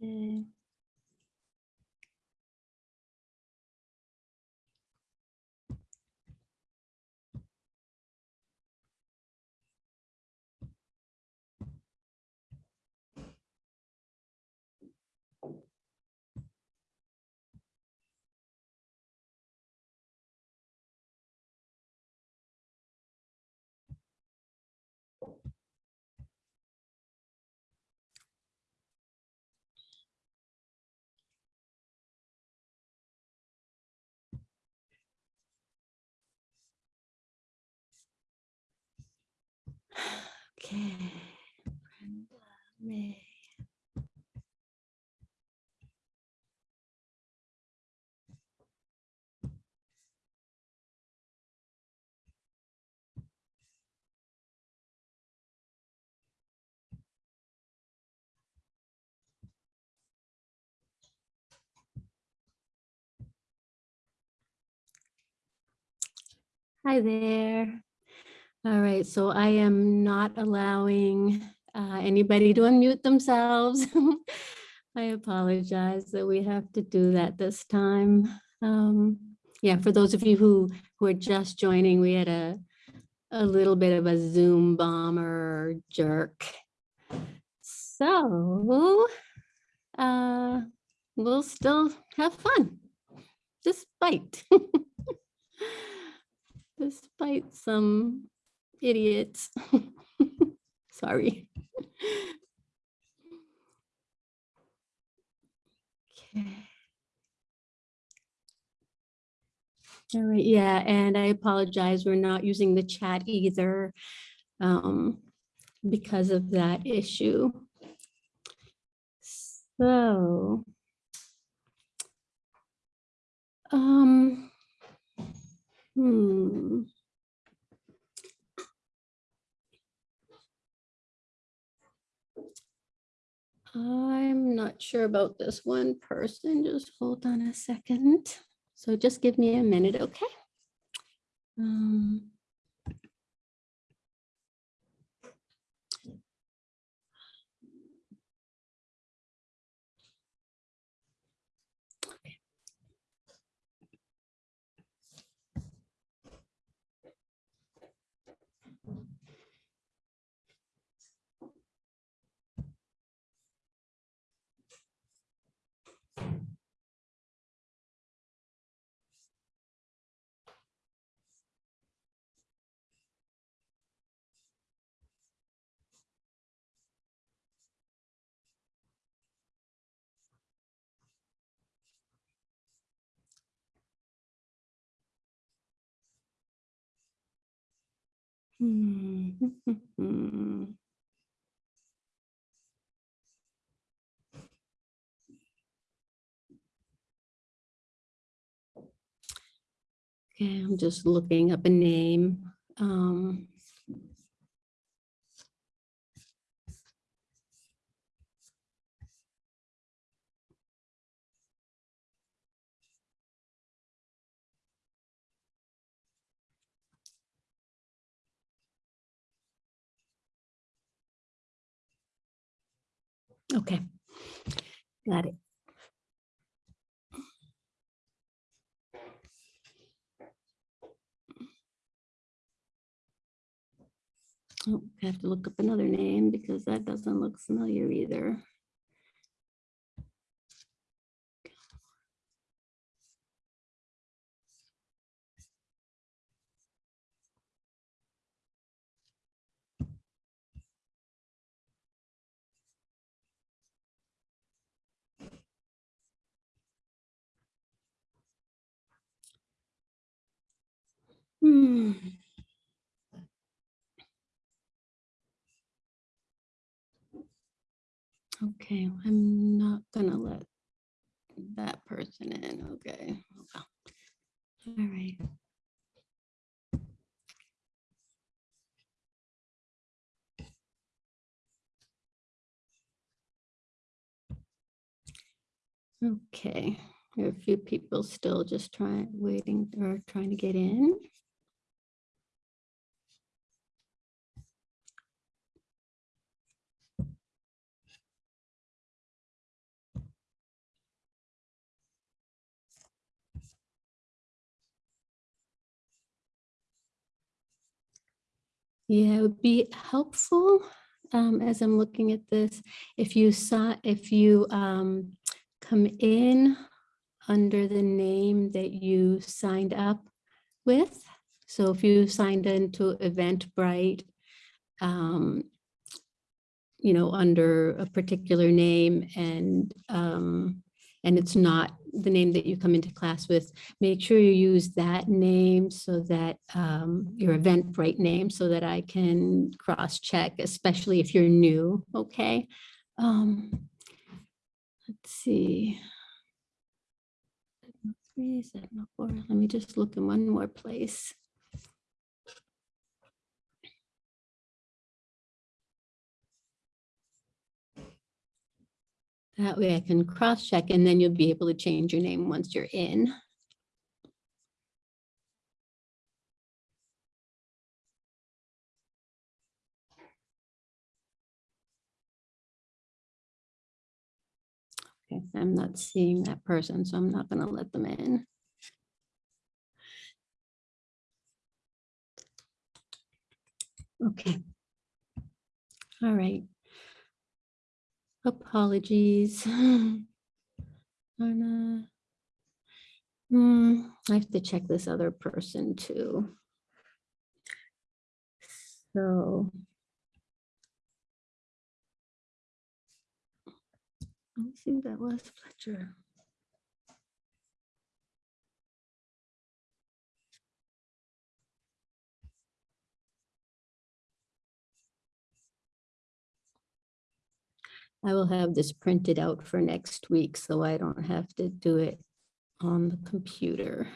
嗯 Okay. Brenda May. Hi there. All right, so I am not allowing uh, anybody to unmute themselves. I apologize that we have to do that this time. Um, Yeah, for those of you who, who are just joining, we had a, a little bit of a Zoom bomber jerk. So uh, we'll still have fun despite despite some idiots. Sorry. Okay. All right, yeah, and I apologize, we're not using the chat either um, because of that issue. So. Um. Hmm. I'm not sure about this one person. Just hold on a second. So just give me a minute, okay? Um, Okay, I'm just looking up a name. Um, Okay, got it. Oh, I have to look up another name because that doesn't look familiar either. Hmm. Okay, I'm not gonna let that person in, okay. All right. Okay, there are a few people still just trying, waiting or trying to get in. Yeah, it would be helpful um, as I'm looking at this, if you saw, if you um, come in under the name that you signed up with. So if you signed into Eventbrite, um, you know, under a particular name and um, and it's not the name that you come into class with, make sure you use that name so that um, your Eventbrite name so that I can cross check, especially if you're new, okay? Um, let's see. Let me just look in one more place. That way I can cross check and then you'll be able to change your name once you're in. Okay, I'm not seeing that person, so I'm not going to let them in. Okay. All right. Apologies. Anna. Hmm, I have to check this other person too. So. Let me see that was, Fletcher. I will have this printed out for next week, so I don't have to do it on the computer.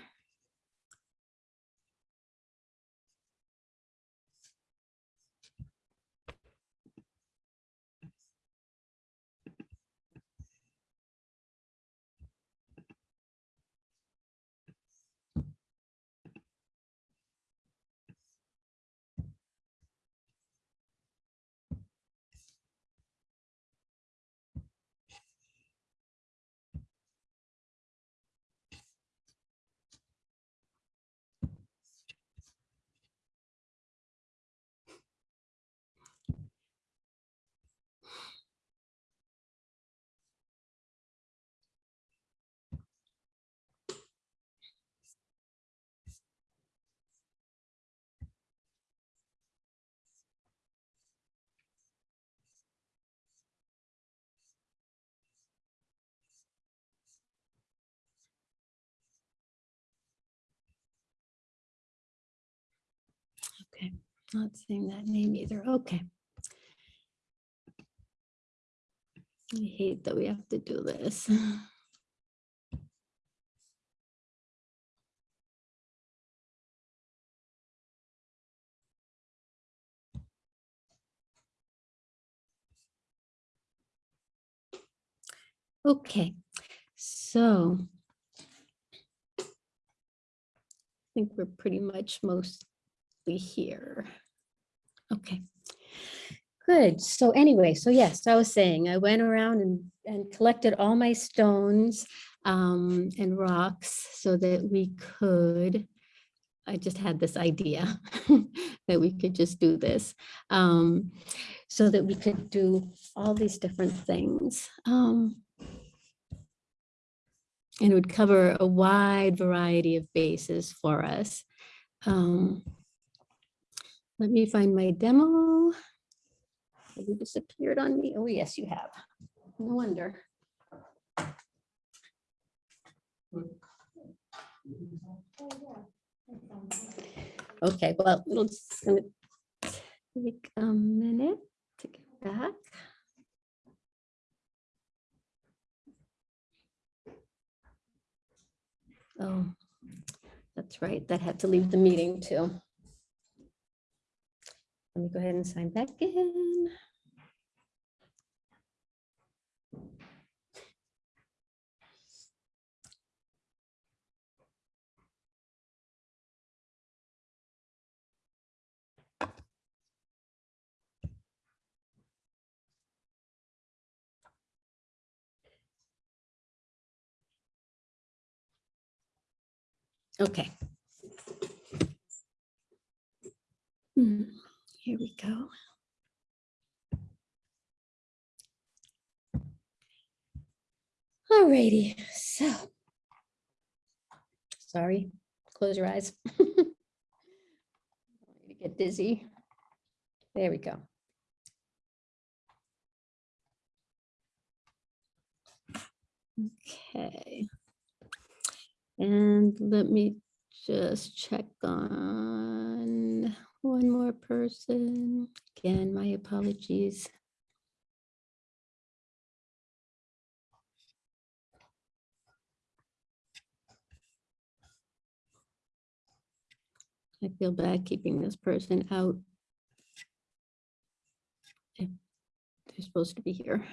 Okay, not seeing that name either. Okay. I hate that we have to do this. Okay, so I think we're pretty much here. Okay, good. So anyway, so yes, I was saying I went around and, and collected all my stones um, and rocks so that we could, I just had this idea that we could just do this. Um, so that we could do all these different things. Um, and it would cover a wide variety of bases for us. Um, let me find my demo. Have you disappeared on me? Oh, yes, you have. No wonder. Okay, well, it's gonna take a minute to get back. Oh, that's right. That had to leave the meeting too. Let me go ahead and sign back in. Okay. Hmm, Here we go. Alrighty, so. Sorry, close your eyes. You Get dizzy. There we go. Okay. And let me just check on one more person. Again, my apologies. I feel bad keeping this person out. They're supposed to be here.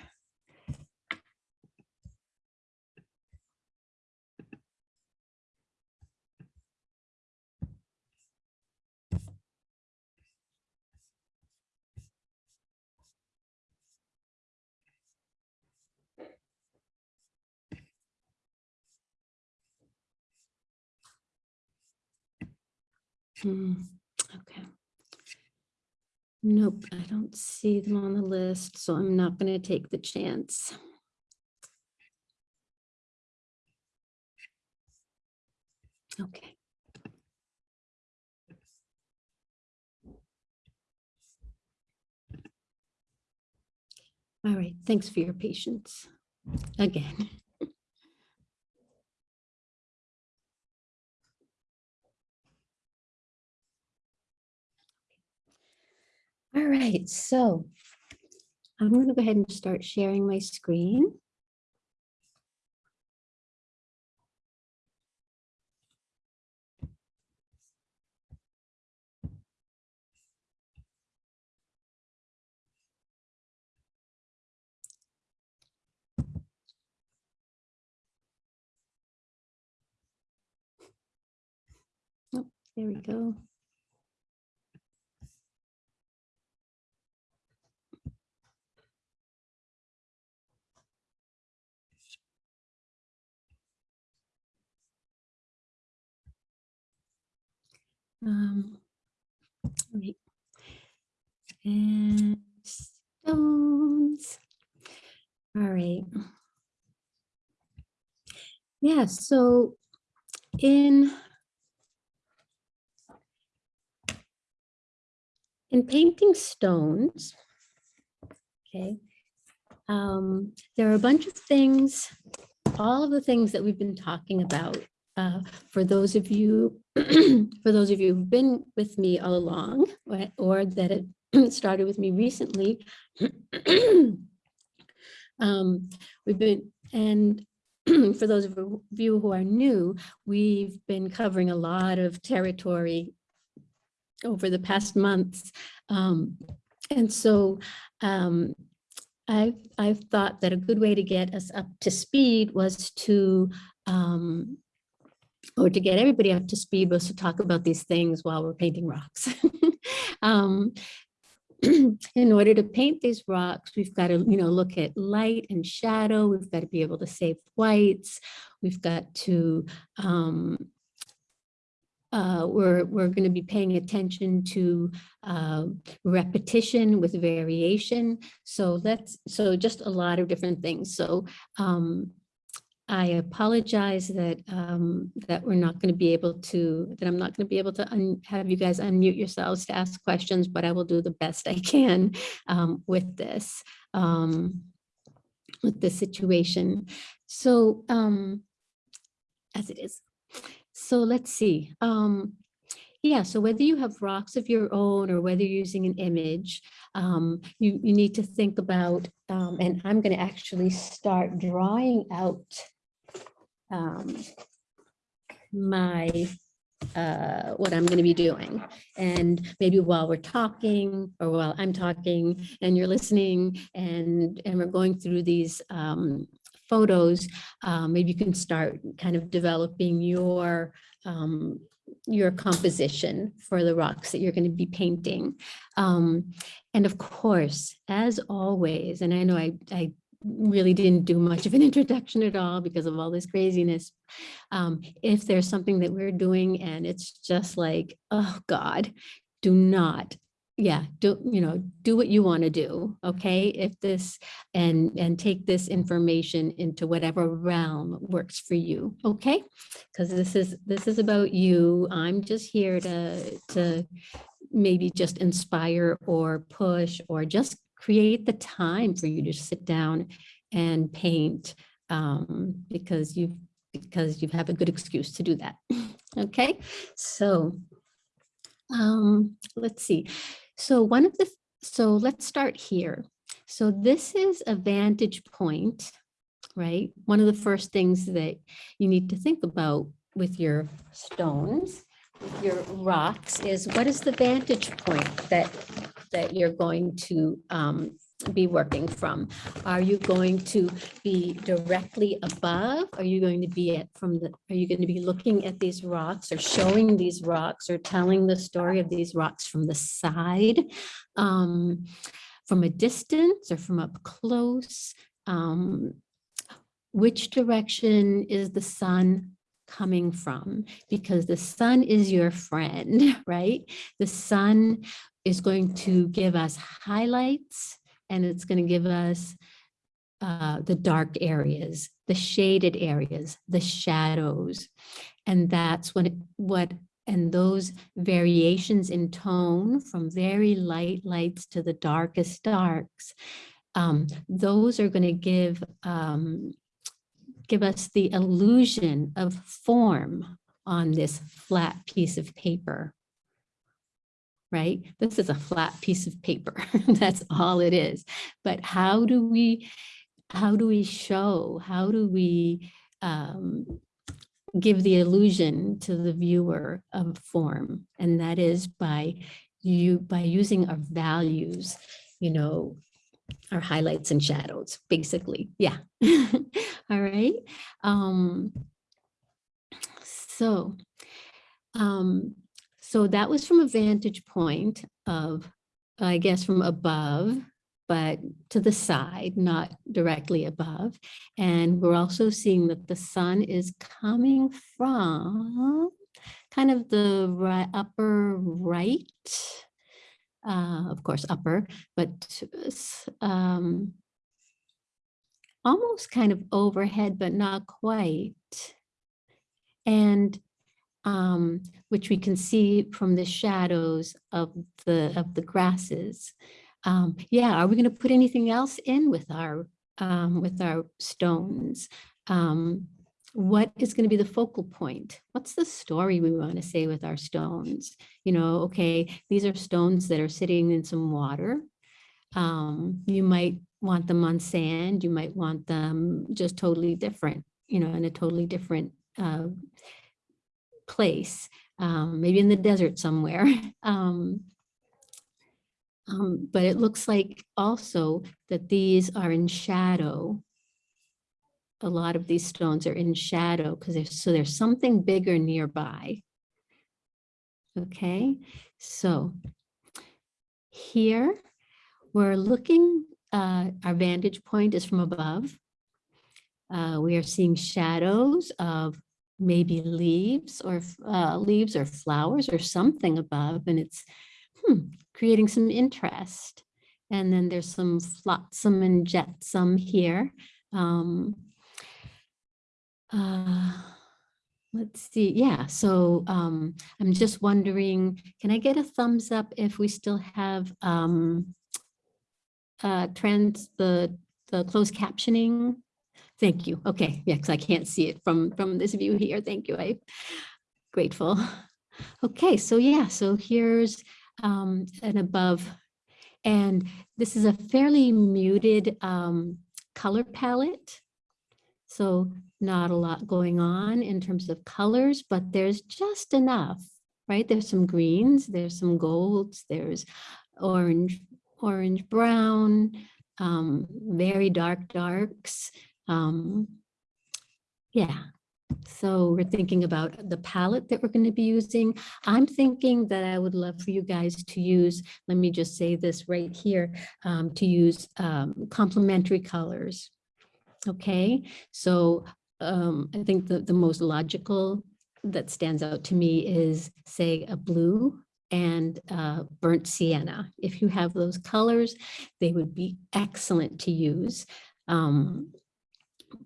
Hmm, okay. Nope, I don't see them on the list, so I'm not going to take the chance. Okay. All right, thanks for your patience again. All right, so I'm going to go ahead and start sharing my screen. Oh, there we go. Um, wait. And stones. All right. Yeah, so in in painting stones, okay, um, there are a bunch of things, all of the things that we've been talking about uh, for those of you, for those of you who've been with me all along, or, that it started with me recently, um, we've been, and for those of you who are new, we've been covering a lot of territory over the past months. Um, and so um, I've, I've thought that a good way to get us up to speed was to um, or to get everybody up to speed was to talk about these things while we're painting rocks. um, in order to paint these rocks, we've got to, you know, look at light and shadow. We've got to be able to save whites. We've got to, um, uh, we're, we're going to be paying attention to uh, repetition with variation. So that's, so just a lot of different things. So um, I apologize that um, that we're not going to be able to, that I'm not going to be able to have you guys unmute yourselves to ask questions, but I will do the best I can um, with this, um, with this situation. So um, as it is. So let's see. Um, yeah, so whether you have rocks of your own or whether you're using an image, um, you, you need to think about, and I'm going to actually start drawing out um, my uh, what I'm going to be doing. And maybe while we're talking or while I'm talking and you're listening and, and we're going through these um, photos, um, maybe you can start kind of developing your um, your composition for the rocks that you're going to be painting. Um, and of course, as always, and I know I, I really didn't do much of an introduction at all because of all this craziness. Um, if there's something that we're doing and it's just like, oh God, do not yeah, do, you know, do what you want to do, okay? If this, and, and take this information into whatever realm works for you, okay? Because this is, this is about you. I'm just here to, to maybe just inspire or push or just create the time for you to sit down and paint um, because you've, because you have a good excuse to do that, okay? So um, let's see. So one of the, so let's start here. So this is a vantage point, right? One of the first things that you need to think about with your stones, with your rocks is what is the vantage point that, that you're going to um, be working from? Are you going to be directly above? Are you going to be at from the, are you going to be looking at these rocks or showing these rocks or telling the story of these rocks from the side? Um, from a distance or from up close? Um, which direction is the sun coming from? Because the sun is your friend, right? The sun is going to give us highlights and it's going to give us uh, the dark areas, the shaded areas, the shadows. And that's what, it, what, and those variations in tone from very light lights to the darkest darks, um, those are going to give, um, give us the illusion of form on this flat piece of paper right? This is a flat piece of paper. That's all it is. But how do we, how do we show, how do we um, give the illusion to the viewer of form? And that is by you, by using our values, you know, our highlights and shadows, basically. Yeah. all right. Um, so, um, so that was from a vantage point of, I guess, from above, but to the side, not directly above. And we're also seeing that the sun is coming from kind of the right, upper right, uh, of course, upper, but um, almost kind of overhead, but not quite. And um, which we can see from the shadows of the of the grasses. Um, yeah, are we going to put anything else in with our um, with our stones? Um, what is going to be the focal point? What's the story we want to say with our stones? You know, okay, these are stones that are sitting in some water. Um, you might want them on sand. You might want them just totally different, you know, in a totally different uh, place, um, maybe in the desert somewhere. um, um, but it looks like also that these are in shadow. A lot of these stones are in shadow because there's so there's something bigger nearby. Okay, so here we're looking, uh, our vantage point is from above. Uh, we are seeing shadows of maybe leaves or uh, leaves or flowers or something above and it's hmm, creating some interest. And then there's some flotsam and jetsam here. Um, uh, let's see. Yeah, so um, I'm just wondering, can I get a thumbs up if we still have um, uh, trans the the closed captioning Thank you. Okay, yeah, because I can't see it from, from this view here. Thank you. I'm grateful. Okay, so yeah, so here's um, an above. And this is a fairly muted um, color palette. So not a lot going on in terms of colors, but there's just enough, right? There's some greens, there's some golds, there's orange, orange brown, um, very dark darks, um, yeah, so we're thinking about the palette that we're going to be using. I'm thinking that I would love for you guys to use, let me just say this right here, um, to use um, complementary colors. Okay, so um, I think the, the most logical that stands out to me is say a blue and uh, burnt sienna. If you have those colors, they would be excellent to use um,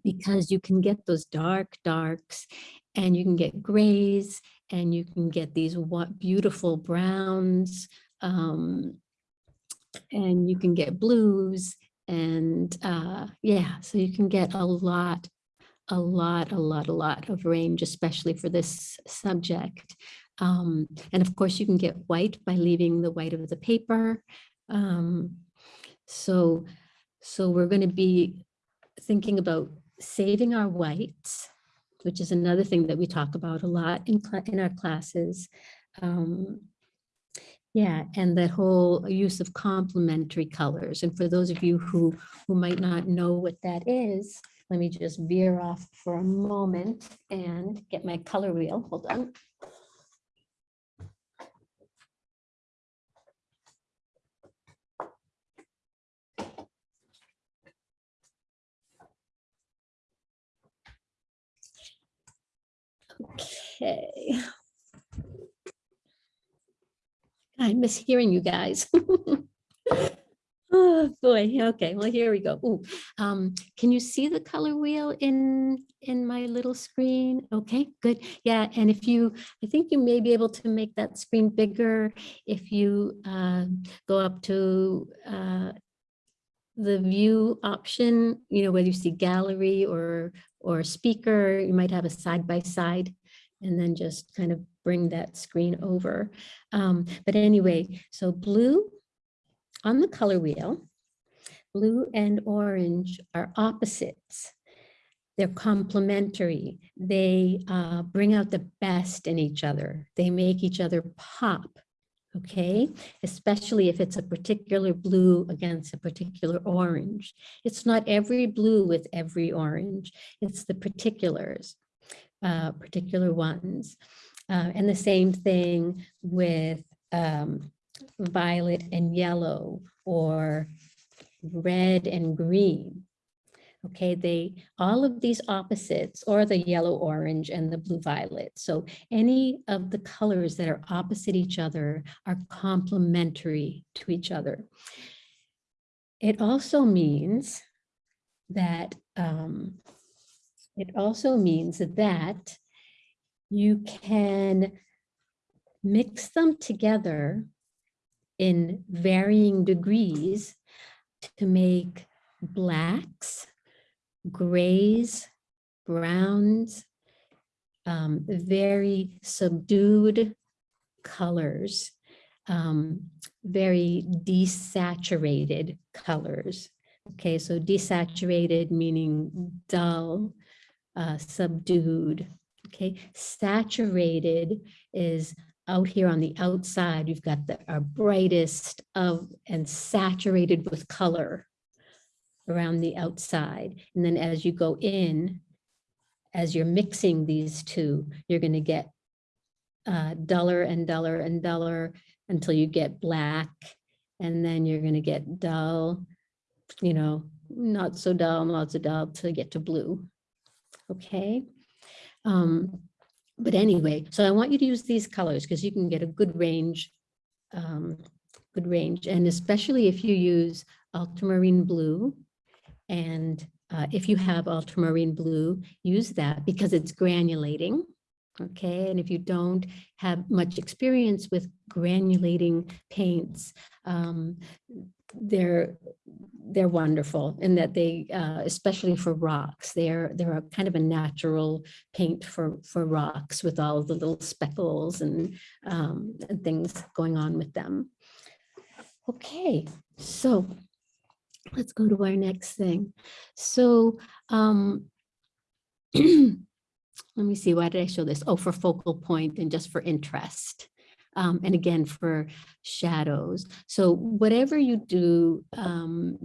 because you can get those dark darks and you can get grays and you can get these what beautiful browns um, and you can get blues and uh, yeah, so you can get a lot, a lot, a lot, a lot of range, especially for this subject. Um, and of course, you can get white by leaving the white of the paper. Um, so, so we're going to be thinking about saving our whites, which is another thing that we talk about a lot in, in our classes. Um, yeah, and that whole use of complementary colors. And for those of you who, who might not know what that is, let me just veer off for a moment and get my color wheel. Hold on. Okay. I miss hearing you guys. Oh, boy. Okay, well, here we go. Ooh, um, can you see the color wheel in, in my little screen? Okay, good. Yeah, and if you, I think you may be able to make that screen bigger if you uh, go up to uh, the view option, you know, whether you see gallery or, or speaker, you might have a side by side and then just kind of bring that screen over. Um, but anyway, so blue on the color wheel, blue and orange are opposites. They're complementary. They uh, bring out the best in each other. They make each other pop, okay? Especially if it's a particular blue against a particular orange. It's not every blue with every orange. It's the particulars, uh, particular ones. Uh, and the same thing with um, violet and yellow or red and green. Okay, they all of these opposites or the yellow orange and the blue violet. So any of the colors that are opposite each other are complementary to each other. It also means that um, it also means that you can mix them together in varying degrees to make blacks, grays, browns, um, very subdued colors, um, very desaturated colors. Okay, so desaturated meaning dull, uh, subdued. Okay, saturated is out here on the outside, you've got the our brightest of and saturated with color around the outside. And then as you go in, as you're mixing these two, you're going to get uh, duller and duller and duller until you get black. And then you're going to get dull, you know, not so dull, not so dull to get to blue. Okay. Um, but anyway, so I want you to use these colors because you can get a good range, um, good range. And especially if you use ultramarine blue and uh, if you have ultramarine blue, use that because it's granulating. Okay, and if you don't have much experience with granulating paints, um, they're they're wonderful in that they, uh, especially for rocks, they're they're a kind of a natural paint for for rocks with all the little speckles and, um, and things going on with them. Okay, so let's go to our next thing. So um, let me see, why did I show this? Oh, for focal point and just for interest um, and again for shadows. So whatever you do, um,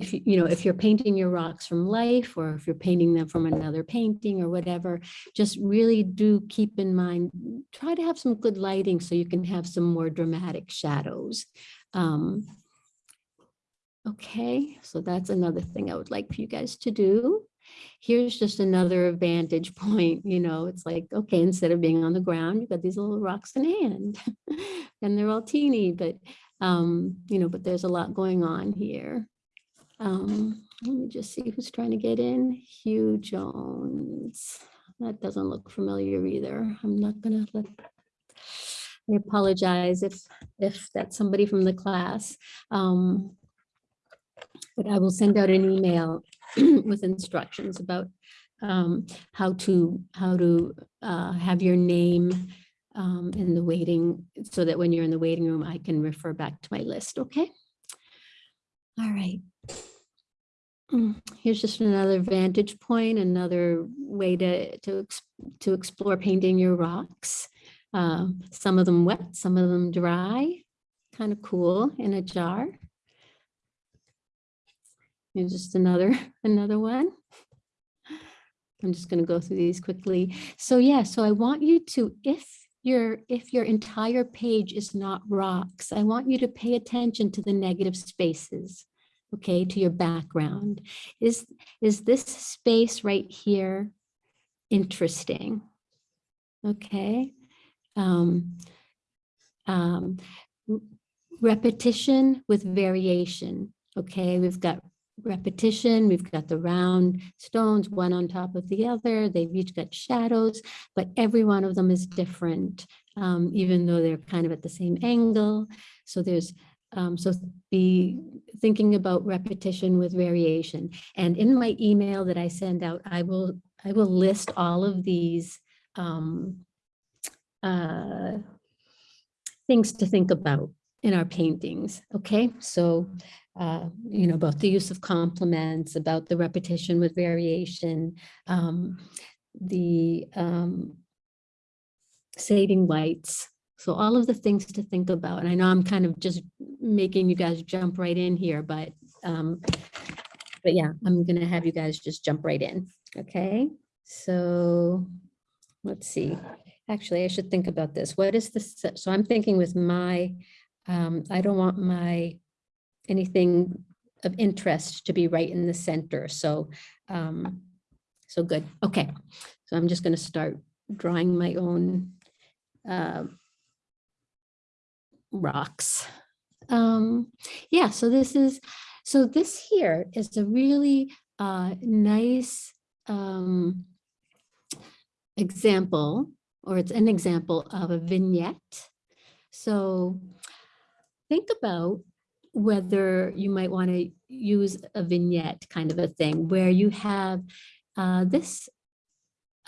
if you, you know, if you're painting your rocks from life or if you're painting them from another painting or whatever, just really do keep in mind, try to have some good lighting so you can have some more dramatic shadows. Um, okay, so that's another thing I would like for you guys to do. Here's just another vantage point, you know, it's like, okay, instead of being on the ground, you've got these little rocks in hand and they're all teeny, but, um, you know, but there's a lot going on here. Um, let me just see who's trying to get in. Hugh Jones. That doesn't look familiar either. I'm not gonna let. I apologize if, if that's somebody from the class. Um, But I will send out an email with instructions about um, how to, how to uh, have your name um, in the waiting, so that when you're in the waiting room, I can refer back to my list, okay? All right. Mm, Here's just another vantage point, another way to, to, to explore painting your rocks. Um, Some of them wet, some of them dry, kind of cool in a jar. Here's just another, another one. I'm just going to go through these quickly. So yeah, so I want you to, if your, if your entire page is not rocks, I want you to pay attention to the negative spaces, okay, to your background. Is, is this space right here interesting? Okay. Um, um, repetition with variation. Okay, we've got repetition, we've got the round stones, one on top of the other. They've each got shadows, but every one of them is different, um, even though they're kind of at the same angle. So there's, um, so be thinking about repetition with variation. And in my email that I send out, I will, I will list all of these um, uh, things to think about in our paintings, okay? So, uh, you know, about the use of complements, about the repetition with variation, um, the um, shading whites. So all of the things to think about. And I know I'm kind of just making you guys jump right in here, but, um, but yeah, I'm gonna have you guys just jump right in, okay? So, let's see. Actually, I should think about this. What is this? So I'm thinking with my, um, I don't want my, anything of interest to be right in the center. So, um, so good. Okay. So I'm just going to start drawing my own, uh, rocks. Um, yeah, so this is, so this here is a really, uh, nice, um, example, or it's an example of a vignette. So think about whether you might want to use a vignette kind of a thing where you have uh, this,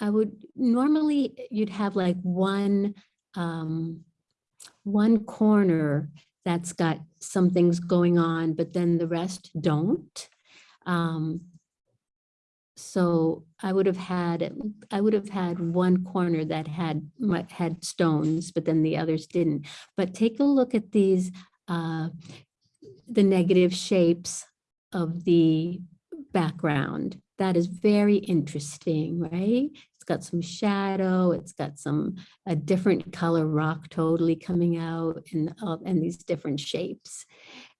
I would normally you'd have like one um, one corner that's got some things going on, but then the rest don't. Um, so I would have had, I would have had one corner that had, had stones, but then the others didn't. But take a look at these, uh, the negative shapes of the background. That is very interesting, right? It's got some shadow, it's got some, a different color rock totally coming out and, uh, and these different shapes.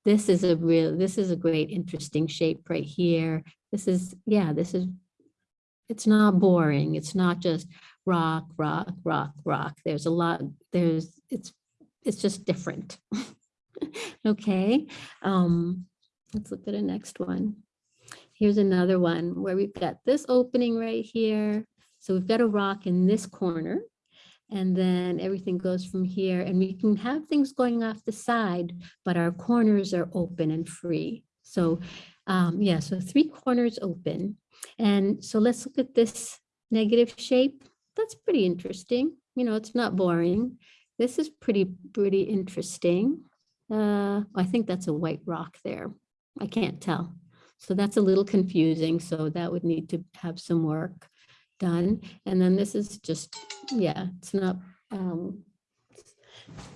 This is a real, this is a great, interesting shape right here. This is, yeah, this is, it's not boring. It's not just rock, rock, rock, rock. There's a lot, there's, it's, it's just different. Okay, um, let's look at a next one. Here's another one where we've got this opening right here. So we've got a rock in this corner. And then everything goes from here and we can have things going off the side, but our corners are open and free. So um, yeah, so three corners open. And so let's look at this negative shape. That's pretty interesting. You know, it's not boring. This is pretty, pretty interesting. Uh, I think that's a white rock there. I can't tell. So that's a little confusing. So that would need to have some work done. And then this is just, yeah, it's not, um,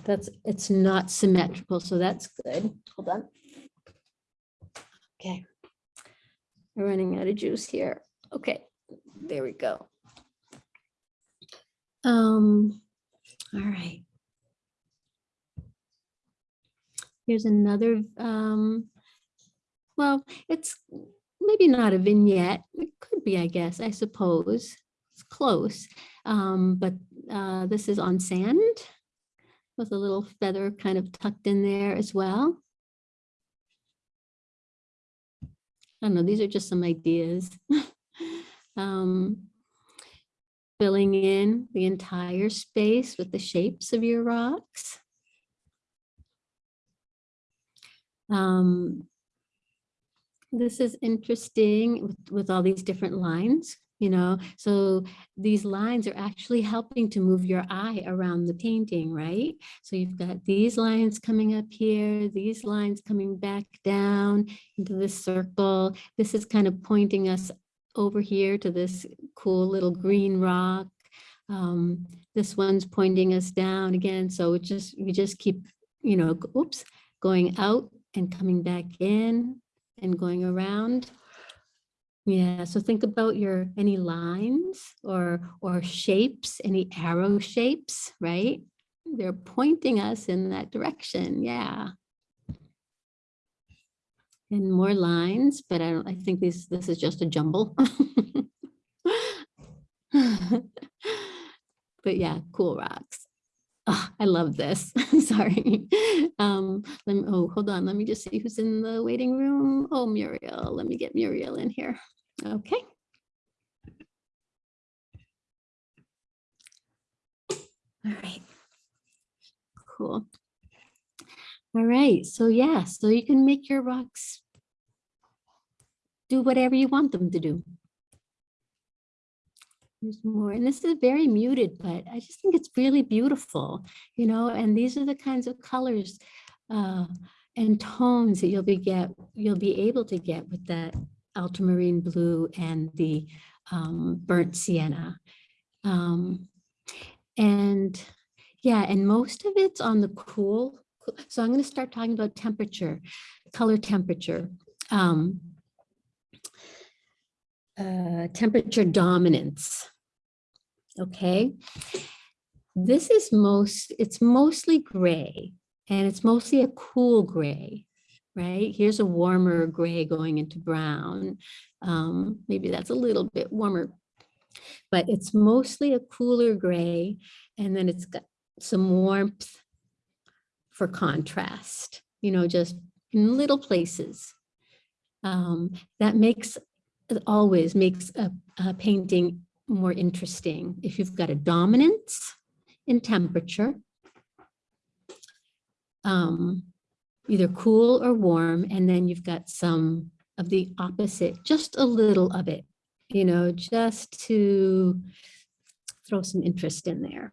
that's, it's not symmetrical. So that's good. Hold on. Okay. We're running out of juice here. Okay, there we go. Um, all right. Here's another, um, well, it's maybe not a vignette. It could be, I guess, I suppose. It's close, um, but uh, this is on sand with a little feather kind of tucked in there as well. I don't know, these are just some ideas. um, filling in the entire space with the shapes of your rocks. Um, this is interesting with, with all these different lines, you know, so these lines are actually helping to move your eye around the painting, right? So you've got these lines coming up here, these lines coming back down into this circle. This is kind of pointing us over here to this cool little green rock. Um, this one's pointing us down again. So it just, we just keep, you know, oops, going out and coming back in and going around. Yeah, so think about your any lines or or shapes, any arrow shapes, right? They're pointing us in that direction. Yeah. And more lines, but I don't I think this this is just a jumble. but yeah, cool rocks. Oh, I love this. Sorry. Um, let me, oh, hold on. Let me just see who's in the waiting room. Oh, Muriel. Let me get Muriel in here. Okay. All right. Cool. All right. So yeah, so you can make your rocks do whatever you want them to do. There's more, and this is very muted, but I just think it's really beautiful, you know, and these are the kinds of colors uh, and tones that you'll be get, you'll be able to get with that ultramarine blue and the um, burnt sienna. Um, and yeah, and most of it's on the cool. So I'm going to start talking about temperature, color temperature. Um, uh, temperature dominance. Okay, this is most, it's mostly gray and it's mostly a cool gray, right? Here's a warmer gray going into brown. Um, maybe that's a little bit warmer, but it's mostly a cooler gray and then it's got some warmth for contrast, you know, just in little places. Um, that makes always makes a, a painting more interesting. If you've got a dominance in temperature, um, either cool or warm, and then you've got some of the opposite, just a little of it, you know, just to throw some interest in there.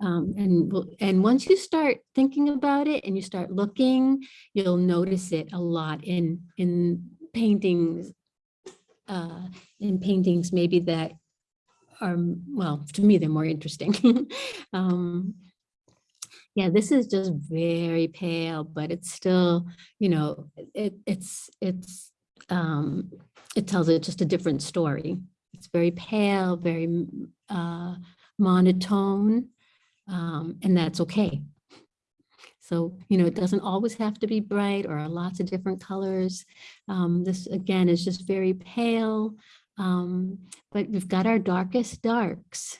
Um, and, and once you start thinking about it and you start looking, you'll notice it a lot in, in paintings uh, in paintings maybe that are, well, to me, they're more interesting. um, yeah, this is just very pale, but it's still, you know, it, it's, it's, um, it tells it just a different story. It's very pale, very uh, monotone, um, and that's okay. So, you know, it doesn't always have to be bright or lots of different colors. Um, this again is just very pale, um, but we've got our darkest darks.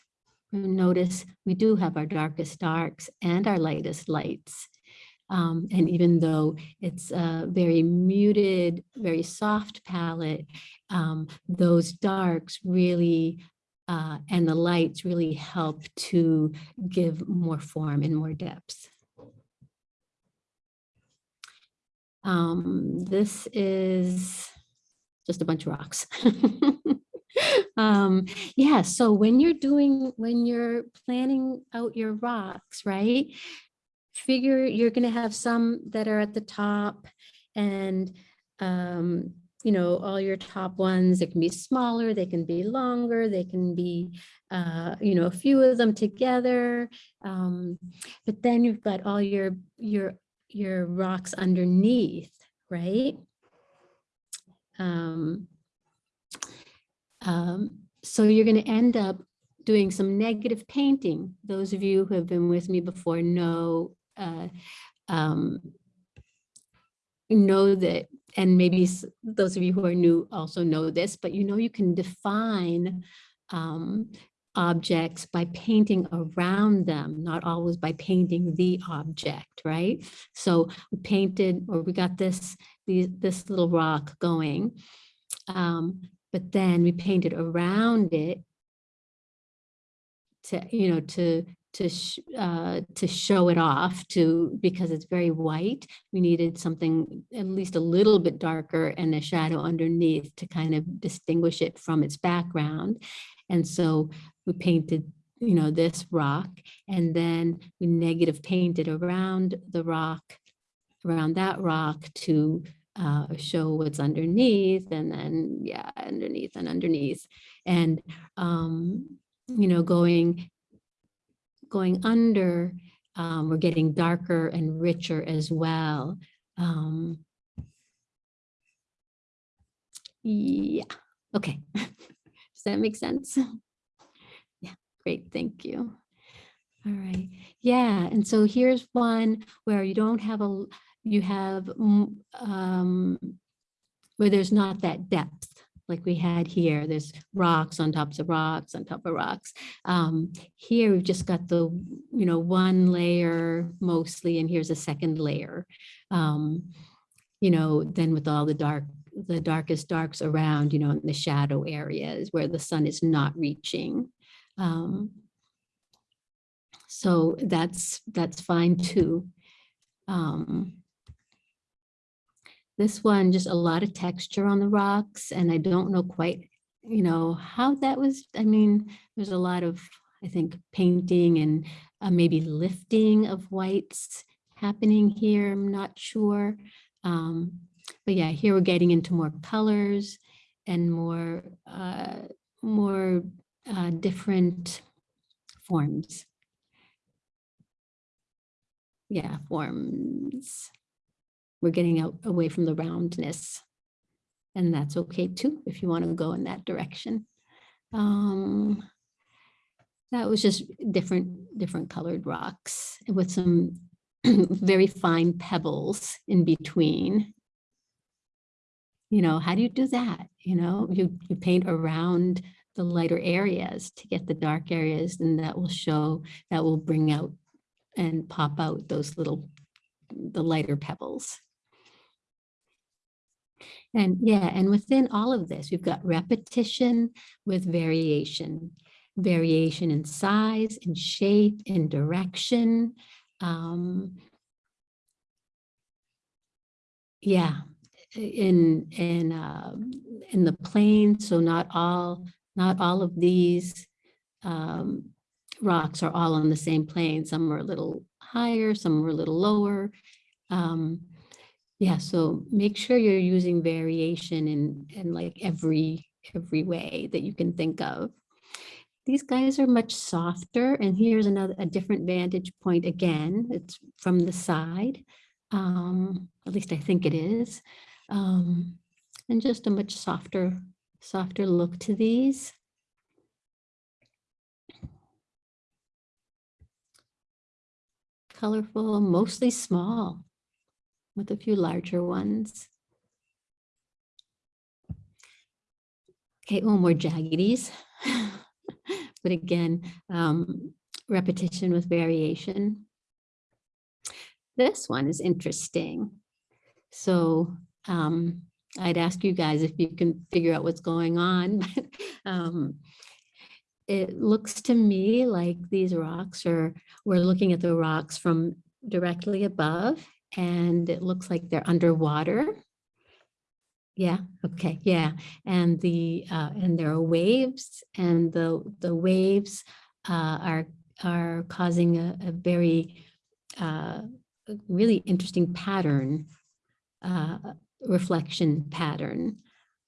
Notice we do have our darkest darks and our lightest lights. Um, and even though it's a very muted, very soft palette, um, those darks really uh, and the lights really help to give more form and more depth. Um, this is just a bunch of rocks. um, yeah, so when you're doing, when you're planning out your rocks, right, figure you're going to have some that are at the top and, um, you know, all your top ones, they can be smaller, they can be longer, they can be, uh, you know, a few of them together. Um, but then you've got all your, your your rocks underneath, right? Um, um, so you're going to end up doing some negative painting. Those of you who have been with me before know uh, um, know that, and maybe those of you who are new also know this, but you know you can define um, objects by painting around them, not always by painting the object, right? So we painted, or we got this, the, this little rock going. Um, but then we painted around it to, you know, to, to, sh- uh, to show it off to, because it's very white. We needed something at least a little bit darker and a shadow underneath to kind of distinguish it from its background. And so we painted, you know, this rock and then we negative painted around the rock, around that rock to uh, show what's underneath and then, yeah, underneath and underneath. And, um, you know, going, going under, um, we're getting darker and richer as well. Um, yeah, okay. Does that make sense? Great, thank you. All right, yeah, and so here's one where you don't have a, you have, um, where there's not that depth like we had here. There's rocks on tops of rocks on top of rocks. Um, here we've just got the, you know, one layer mostly, and here's a second layer. Um, you know, then with all the dark, the darkest darks around, you know, in the shadow areas where the sun is not reaching. Um, so that's, that's fine too. Um, this one, just a lot of texture on the rocks and I don't know quite, you know, how that was, I mean, there's a lot of, I think, painting and uh, maybe lifting of whites happening here. I'm not sure. Um, but yeah, here we're getting into more colors and more, uh, more uh, different forms. Yeah, forms. We're getting out away from the roundness. And that's okay too, if you want to go in that direction. Um, that was just different, different colored rocks with some very fine pebbles in between. You know, how do you do that? You know, you, you paint around the lighter areas to get the dark areas and that will show, that will bring out and pop out those little, the lighter pebbles. And yeah, and within all of this, we've got repetition with variation, variation in size, in shape, in direction. Um, yeah, in in um, in the plane. So not all not all of these um, rocks are all on the same plane. Some are a little higher, some are a little lower. Um, yeah, so make sure you're using variation in, in like every, every way that you can think of. These guys are much softer and here's another, a different vantage point again. It's from the side. Um, at least I think it is. Um, and just a much softer, softer look to these. Colorful, mostly small with a few larger ones. Okay, oh, more jaggedies. but again, um, repetition with variation. This one is interesting. So um, I'd ask you guys if you can figure out what's going on. um, it looks to me like these rocks are, we're looking at the rocks from directly above and it looks like they're underwater. Yeah, okay, yeah. And the uh, and there are waves and the the waves uh, are are causing a, a very uh, really interesting pattern, uh, reflection pattern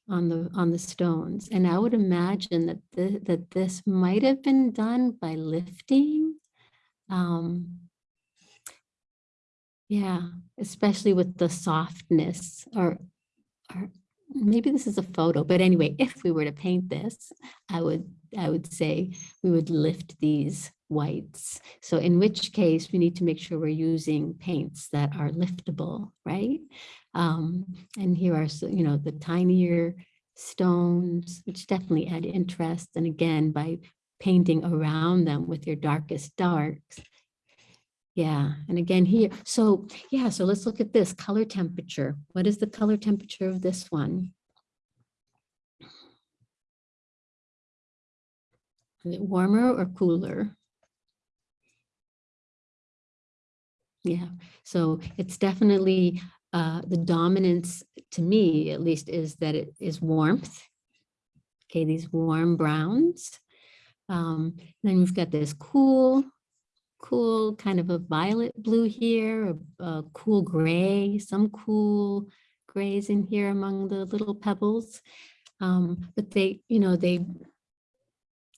on the on the stones. And I would imagine that the, that this might have been done by lifting. Um, yeah, especially with the softness or, or maybe this is a photo, but anyway, if we were to paint this, I would, I would say we would lift these whites. So in which case we need to make sure we're using paints that are liftable, right? Um, and here are, you know, the tinier stones, which definitely add interest. And again, by painting around them with your darkest darks. Yeah, and again here, so yeah, so let's look at this color temperature. What is the color temperature of this one? Is it warmer or cooler? Yeah, so it's definitely uh, the dominance to me, at least, is that it is warmth. Okay, these warm browns. Um, then we've got this cool, cool kind of a violet blue here, a, a cool gray, some cool grays in here among the little pebbles. Um, but they, you know, they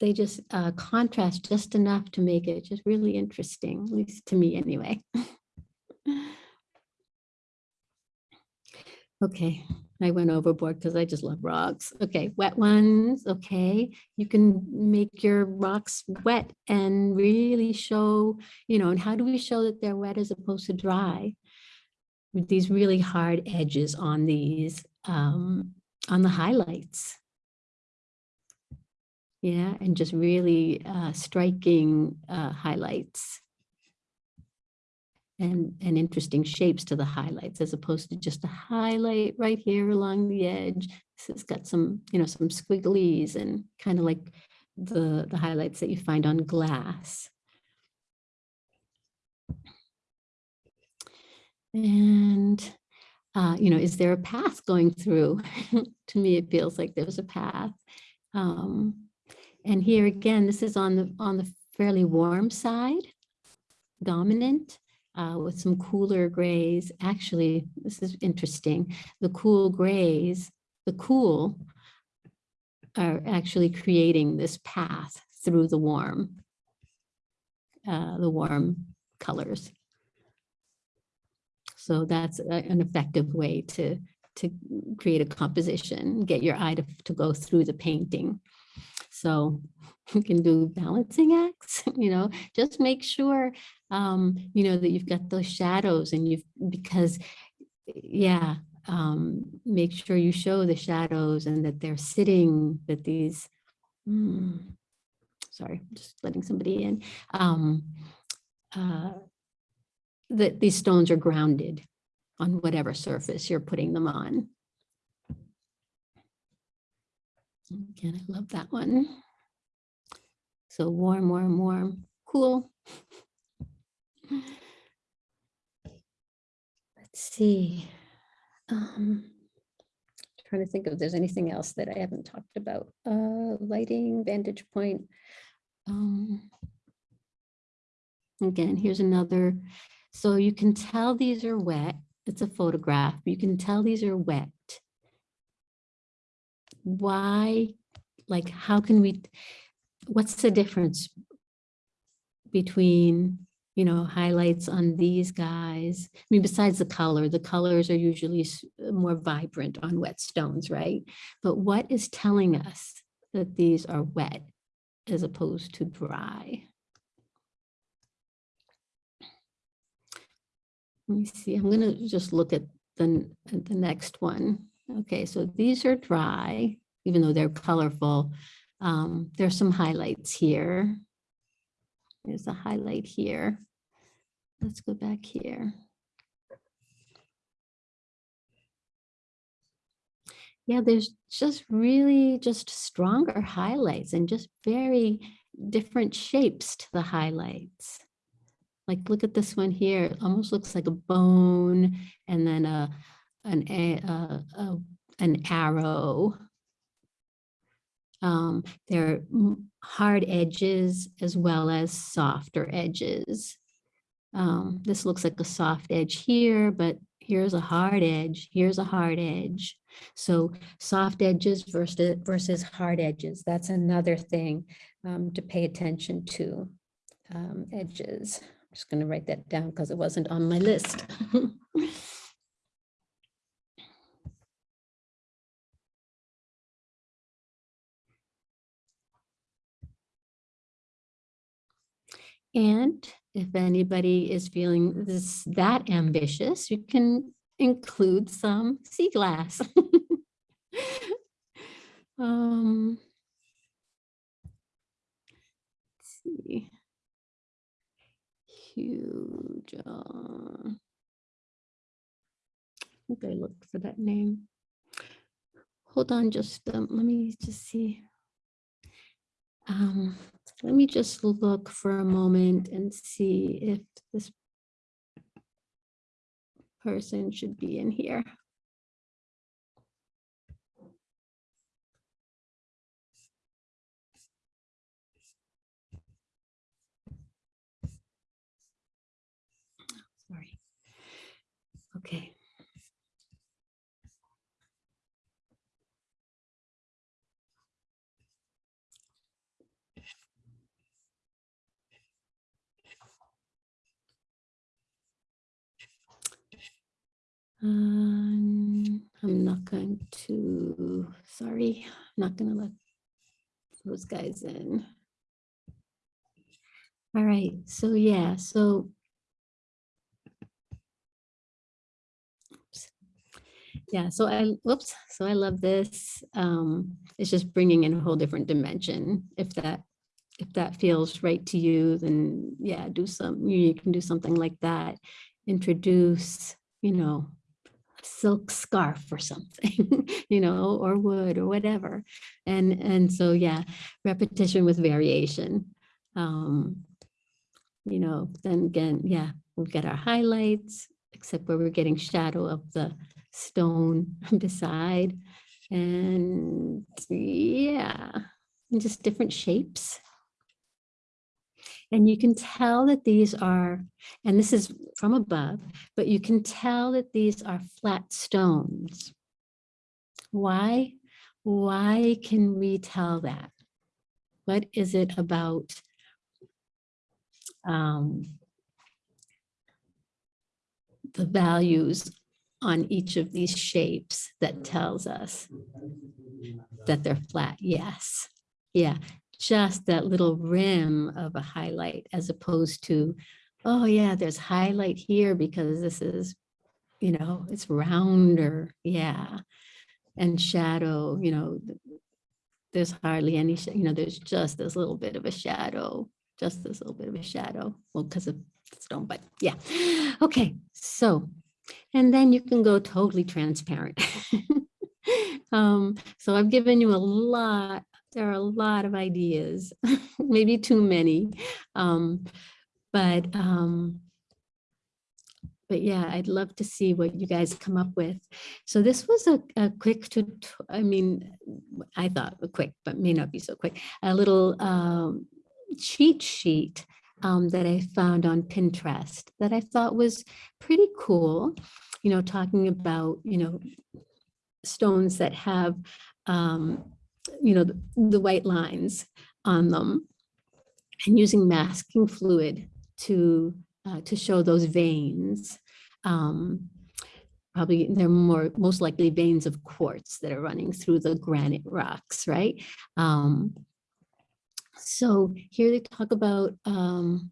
they just uh, contrast just enough to make it just really interesting, at least to me anyway. Okay, I went overboard because I just love rocks. Okay, wet ones, okay. You can make your rocks wet and really show, you know, and how do we show that they're wet as opposed to dry? With these really hard edges on these, um, on the highlights. Yeah, and just really uh, striking uh, highlights and, and interesting shapes to the highlights as opposed to just a highlight right here along the edge. This has got some, you know, some squigglies and kind of like the, the highlights that you find on glass. And, uh, you know, is there a path going through? to me, it feels like there's a path. Um, and here again, this is on the on the fairly warm side, dominant uh, with some cooler grays. Actually, this is interesting. The cool grays, the cool are actually creating this path through the warm, uh, the warm colors. So that's a, an effective way to, to create a composition, get your eye to, to go through the painting. So you can do balancing acts, you know, just make sure, um, you know, that you've got those shadows and you've, because, yeah, um, make sure you show the shadows and that they're sitting, that these, mm, sorry, just letting somebody in, um, uh, that these stones are grounded on whatever surface you're putting them on. Again, I love that one. So warm, warm, warm, cool. Let's see. Um, trying to think if there's anything else that I haven't talked about. Uh, lighting, vantage point. Um, again, here's another. So you can tell these are wet. It's a photograph. You can tell these are wet. Why, like, how can we, what's the difference between, you know, highlights on these guys? I mean, besides the color, the colors are usually more vibrant on wet stones, right? But what is telling us that these are wet as opposed to dry? Let me see, I'm gonna just look at the, the next one. Okay, so these are dry, even though they're colorful. Um, there's some highlights here. There's a highlight here. Let's go back here. Yeah, there's just really just stronger highlights and just very different shapes to the highlights. Like, look at this one here. It almost looks like a bone and then a, an, a, a, a- an arrow. Um, there are hard edges as well as softer edges. Um, this looks like a soft edge here, but here's a hard edge, here's a hard edge. So soft edges versus, versus hard edges, that's another thing um, to pay attention to. Um, edges, I'm just gonna write that down because it wasn't on my list. And if anybody is feeling this that ambitious, you can include some sea glass. um, let's see. Huge. Uh, I think I looked for that name. Hold on, just um, let me just see. Um, let me just look for a moment and see if this person should be in here. Sorry. Okay. Um, I'm not going to, sorry, I'm not going to let those guys in. All right, so yeah, so. Yeah, so I, whoops, so I love this. Um, it's just bringing in a whole different dimension. If that, if that feels right to you, then yeah, do some, you can do something like that. Introduce, you know, silk scarf or something, you know, or wood or whatever. And, and so, yeah, repetition with variation. Um, you know, then again, yeah, we'll get our highlights, except where we're getting shadow of the stone beside. And yeah, and just different shapes. And you can tell that these are, and this is from above, but you can tell that these are flat stones. Why? Why can we tell that? What is it about um, the values on each of these shapes that tells us that they're flat? Yes. Yeah, just that little rim of a highlight as opposed to, oh yeah, there's highlight here because this is, you know, it's rounder. Yeah. And shadow, you know, there's hardly any, you know, there's just this little bit of a shadow, just this little bit of a shadow. Well, because of stone, but yeah. Okay, so, and then you can go totally transparent. um, so I've given you a lot there are a lot of ideas, maybe too many. Um, but um, but yeah, I'd love to see what you guys come up with. So this was a, a quick to, I mean, I thought quick, but may not be so quick, a little um, cheat sheet um, that I found on Pinterest that I thought was pretty cool, you know, talking about, you know, stones that have um, you know, the, the white lines on them and using masking fluid to uh, to show those veins. Um, probably they're more most likely veins of quartz that are running through the granite rocks, right? Um, so here they talk about um,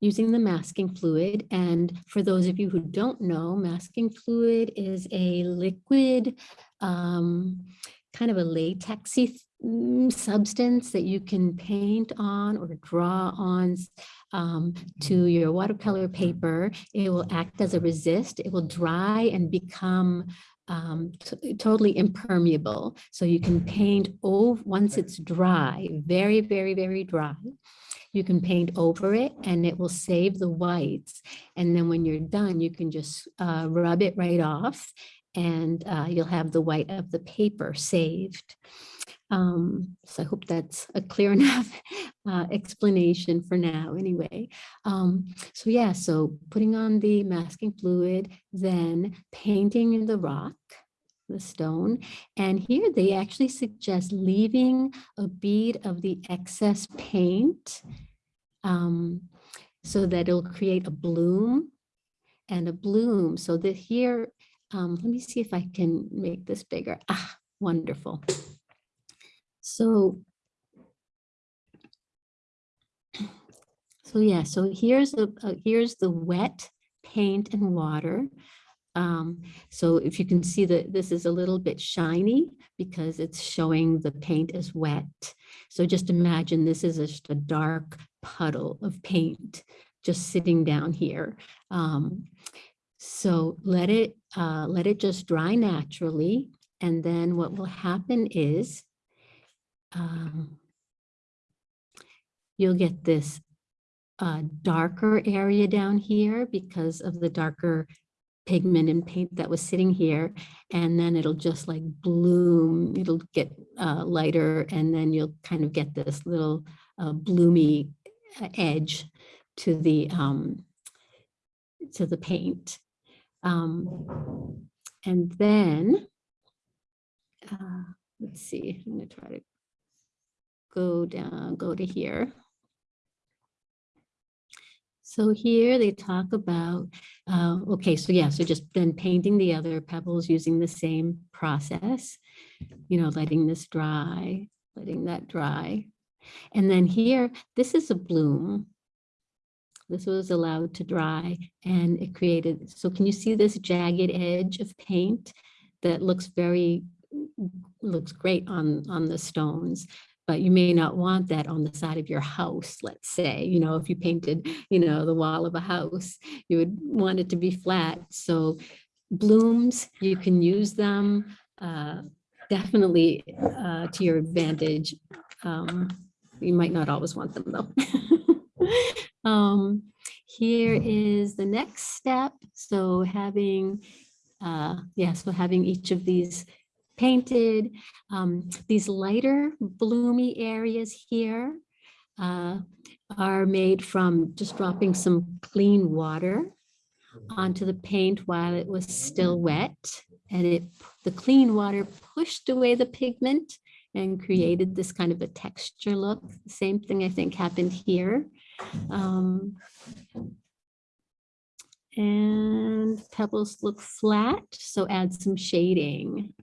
using the masking fluid. And for those of you who don't know, masking fluid is a liquid um, kind of a latexy mm, substance that you can paint on or draw on um, to your watercolor paper. It will act as a resist. It will dry and become um, totally impermeable. So you can paint over once it's dry, very, very, very dry. You can paint over it and it will save the whites. And then when you're done, you can just uh, rub it right off and uh, you'll have the white of the paper saved. Um, so I hope that's a clear enough uh, explanation for now anyway. Um, so yeah, so putting on the masking fluid, then painting the rock, the stone. And here they actually suggest leaving a bead of the excess paint um, so that it'll create a bloom and a bloom. So that here um, let me see if I can make this bigger. Ah, wonderful. So, so yeah, so here's uh, here's the wet paint and water Um, so if you can see that this is a little bit shiny because it's showing the paint is wet. So just imagine this is just a dark puddle of paint just sitting down here. Um, so let it, uh, let it just dry naturally. And then what will happen is um, you'll get this uh, darker area down here because of the darker pigment and paint that was sitting here. And then it'll just like bloom, it'll get uh, lighter and then you'll kind of get this little uh, bloomy uh, edge to the um, to the paint. Um, and then, uh, let's see, I'm gonna try to go down, go to here. So here they talk about, uh, okay, so yeah, so just then painting the other pebbles using the same process, you know, letting this dry, letting that dry. And then here, this is a bloom. This was allowed to dry and it created, so can you see this jagged edge of paint that looks very, looks great on, on the stones but you may not want that on the side of your house, let's say, you know, if you painted, you know, the wall of a house, you would want it to be flat. So blooms, you can use them uh, definitely uh, to your advantage. Um, you might not always want them though. um, here is the next step. So having, uh, yeah, so having each of these painted. Um, these lighter bloomy areas here uh, are made from just dropping some clean water onto the paint while it was still wet. And it, the clean water pushed away the pigment and created this kind of a texture look. Same thing I think happened here. Um, and pebbles look flat, so add some shading.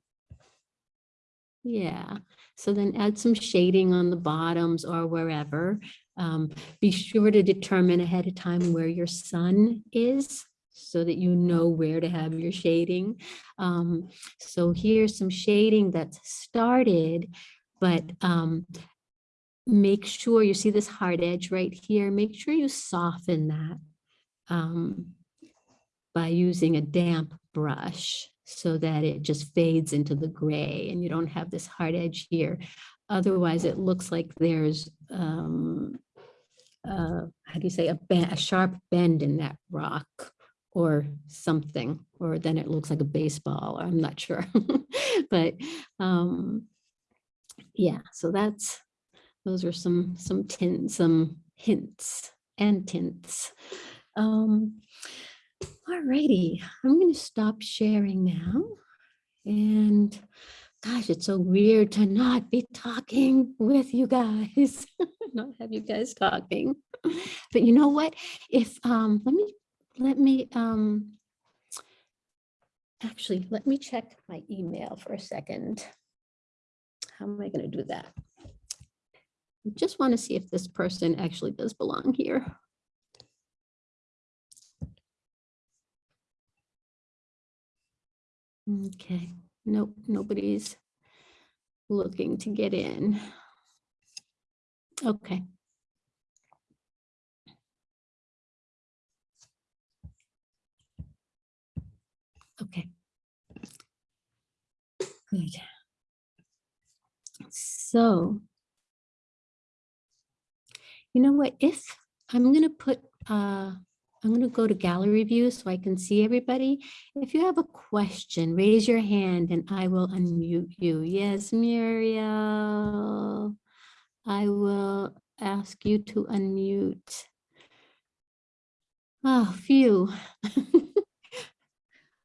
Yeah, so then add some shading on the bottoms or wherever. Um, be sure to determine ahead of time where your sun is so that you know where to have your shading. Um, so here's some shading that's started, but um, make sure you see this hard edge right here. Make sure you soften that um, by using a damp brush so that it just fades into the gray and you don't have this hard edge here. Otherwise, it looks like there's, um, uh, how do you say, a, a sharp bend in that rock or something, or then it looks like a baseball. I'm not sure. but um, yeah, so that's, those are some, some tints, some hints and tints. Um, Alrighty, I'm going to stop sharing now. And gosh, it's so weird to not be talking with you guys, not have you guys talking. But you know what? If um, let me let me um, actually let me check my email for a second. How am I going to do that? Just want to see if this person actually does belong here. Okay, nope, nobody's looking to get in. Okay. Okay. Good. So, you know what, if I'm going to put uh, I'm going to go to gallery view so I can see everybody. If you have a question, raise your hand and I will unmute you. Yes, Muriel, I will ask you to unmute. Oh, phew.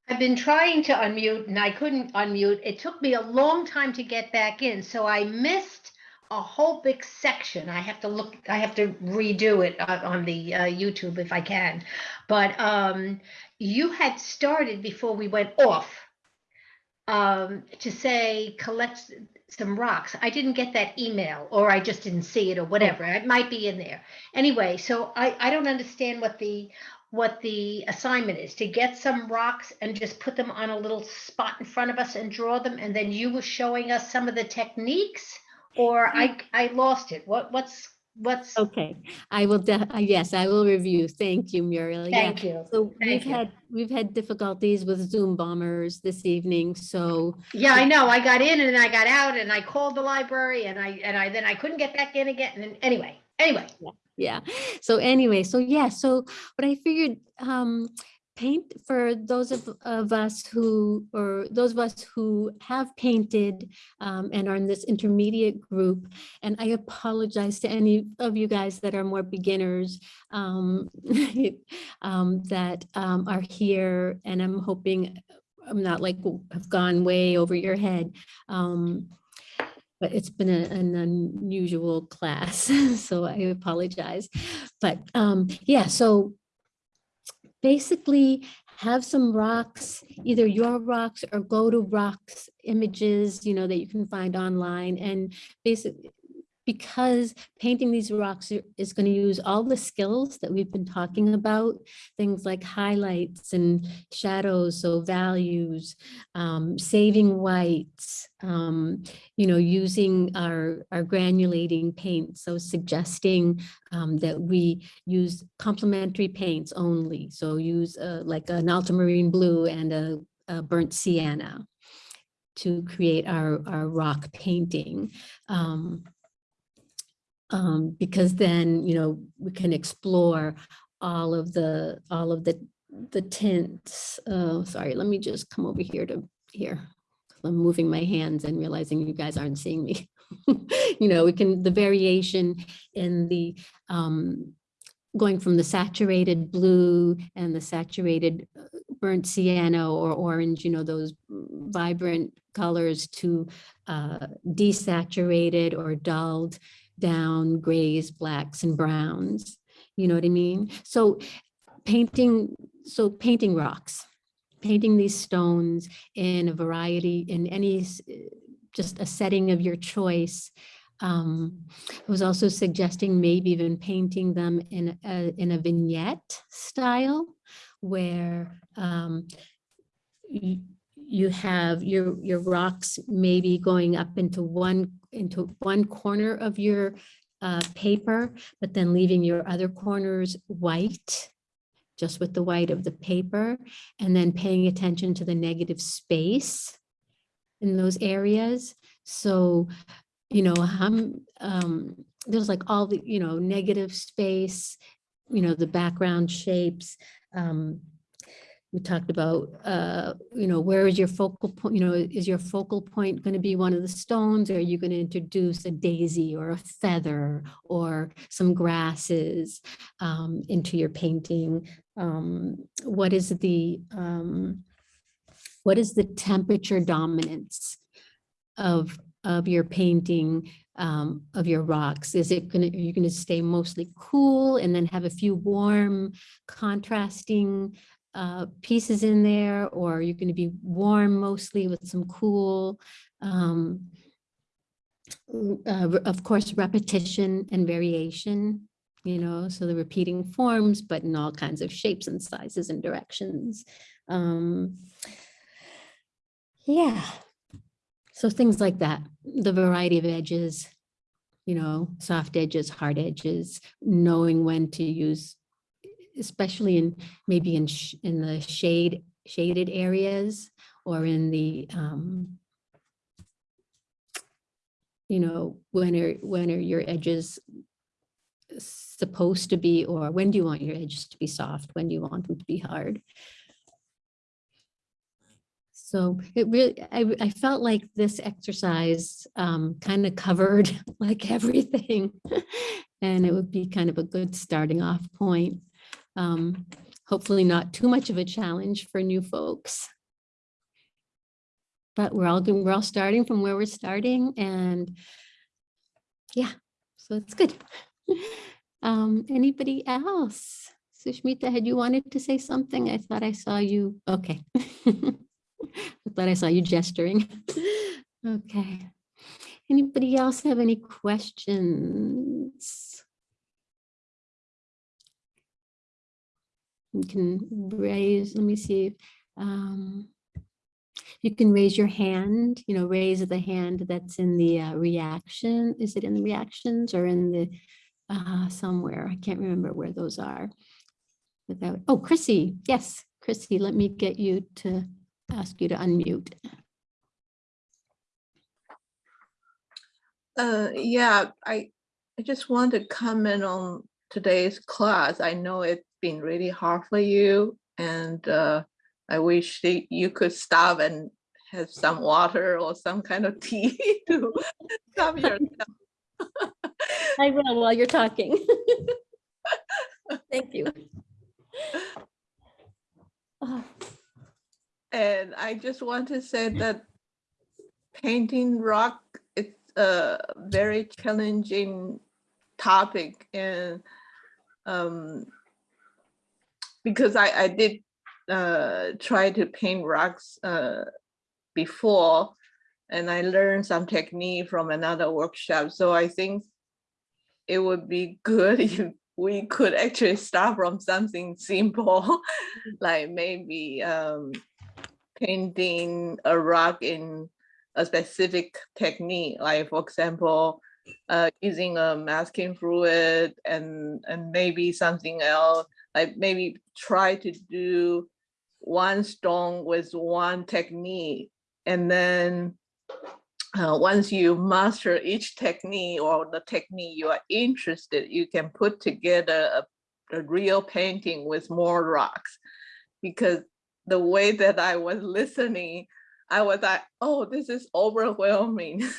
I've been trying to unmute and I couldn't unmute. It took me a long time to get back in, so I missed a whole big section. I have to look, I have to redo it on, the uh, YouTube if I can. But um, you had started before we went off um, to say collect some rocks. I didn't get that email or I just didn't see it or whatever. It might be in there. Anyway, so I, I don't understand what the what the assignment is, to get some rocks and just put them on a little spot in front of us and draw them, and then you were showing us some of the techniques? Or I, I lost it. What, what's, what's, Okay, I will, uh, yes, I will review. Thank you, Muriel. Yeah. thank you. So we've you. had, we've had difficulties with Zoom bombers this evening, so Yeah, I know. I got in and I got out and I called the library and I, and I, then I couldn't get back in again. And then, anyway, anyway. yeah. So anyway, so yeah, so what I figured, um, paint for those of, of us who, or those of us who have painted um, and are in this intermediate group, and I apologize to any of you guys that are more beginners um, um, that um, are here, and I'm hoping I'm not like w- have gone way over your head. Um, but it's been a- an unusual class, so I apologize. But um, yeah, so basically have some rocks, either your rocks or go to rocks images, you know, that you can find online and basically because painting these rocks is going to use all the skills that we've been talking about, things like highlights and shadows, so values, um, saving whites, um, you know, using our, our granulating paint, so suggesting um, that we use complementary paints only. So use uh, like an ultramarine blue and a, a burnt sienna to create our, our rock painting. Um, um, because then, you know, we can explore all of the, all of the, the tints. Uh, sorry, let me just come over here to here. I'm moving my hands and realizing you guys aren't seeing me. You know, we can, the variation in the, um, going from the saturated blue and the saturated uh, burnt sienna or orange, you know, those vibrant colors to uh, desaturated or dulled down grays, blacks and browns. You know what I mean? So painting, so painting rocks, painting these stones in a variety, in any, just a setting of your choice. Um, I was also suggesting maybe even painting them in a, in a vignette style where um, you, have your, your rocks maybe going up into one, into one corner of your uh, paper, but then leaving your other corners white, just with the white of the paper, and then paying attention to the negative space in those areas. So, you know, um, there's like all the, you know, negative space, you know, the background shapes. Um, we talked about, uh, you know, where is your focal point, you know, is your focal point going to be one of the stones? Or are you going to introduce a daisy or a feather or some grasses um, into your painting? Um, what is the, um, what is the temperature dominance of, of your painting, um, of your rocks? Is it gonna, are you gonna stay mostly cool and then have a few warm contrasting uh, pieces in there? Or you're gonna be warm mostly with some cool? um, uh, Of course, repetition and variation, you know, so the repeating forms, but in all kinds of shapes and sizes and directions. Um, yeah. So things like that, the variety of edges, you know, soft edges, hard edges, knowing when to use, especially in, maybe in, in the shade, shaded areas or in the, um, you know, when are, when are your edges supposed to be, or when do you want your edges to be soft? When do you want them to be hard? So it really, I, I felt like this exercise um, kind of covered like everything. And it would be kind of a good starting off point. Um, hopefully not too much of a challenge for new folks. But we're all, doing- we're all starting from where we're starting and yeah, so it's good. Um, anybody else? Sushmita, had you wanted to say something? I thought I saw you. Okay. I thought I saw you gesturing. Okay. Anybody else have any questions? You can raise, let me see. um, You can raise your hand, you know, raise the hand that's in the uh, reaction. Is it in the reactions or in the uh, somewhere? I can't remember where those are. Without, oh, Chrissy, yes, Chrissy, let me get you to ask you to unmute. Uh, yeah, I, I just want to comment on today's class. I know it's been really hard for you and uh, I wish that you could stop and have some water or some kind of tea to calm yourself. I will while you're talking. Thank you. Oh, And I just want to say that painting rock is a very challenging topic and um, because I, I did uh, try to paint rocks uh, before and I learned some technique from another workshop. So I think it would be good if we could actually start from something simple, like maybe um, painting a rock in a specific technique, like for example, uh, using a masking fluid and, and maybe something else, like maybe try to do one stone with one technique. And then uh, once you master each technique or the technique you are interested, you can put together a, a real painting with more rocks. Because the way that I was listening, I was like, oh, this is overwhelming.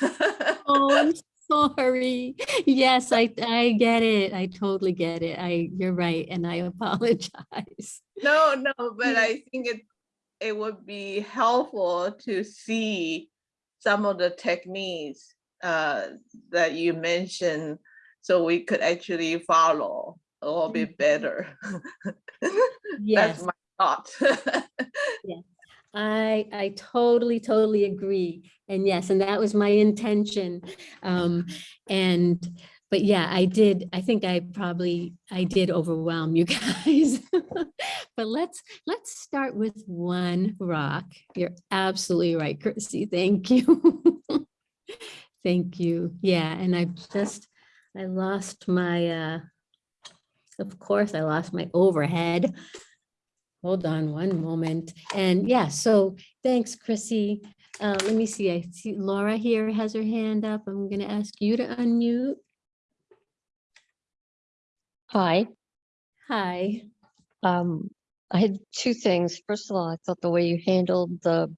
Oh, I'm sorry. Yes, I, I get it. I totally get it. I, you're right. And I apologize. No, no, but I think it, it would be helpful to see some of the techniques uh, that you mentioned, so we could actually follow a little bit better. Yes. That's my thought. I, I totally, totally agree. And yes, and that was my intention. Um, and, but yeah, I did, I think I probably, I did overwhelm you guys. But let's, let's start with one rock. You're absolutely right, Chrissy. Thank you. Thank you. Yeah, and I just, I lost my, uh, of course, I lost my overhead. Hold on one moment. And yeah, so thanks, Chrissy. Uh, let me see, I see Laura here has her hand up. I'm gonna ask you to unmute. Hi, Hi. um, I had two things. First of all, I thought the way you handled the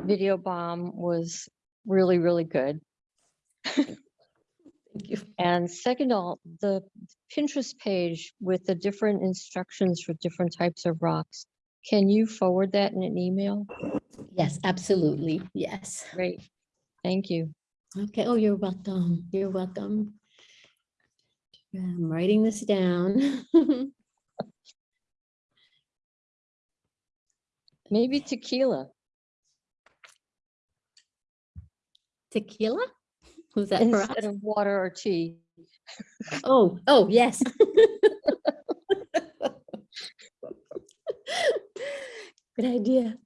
video bomb was really, really good. Thank you. And second of all, the Pinterest page with the different instructions for different types of rocks. Can you forward that in an email? Yes, absolutely. Yes. Great, thank you. Okay. Oh, you're welcome. You're welcome. I'm writing this down. Maybe tequila Tequila? Was that for us? instead of water or tea. Oh, oh, yes. Good idea.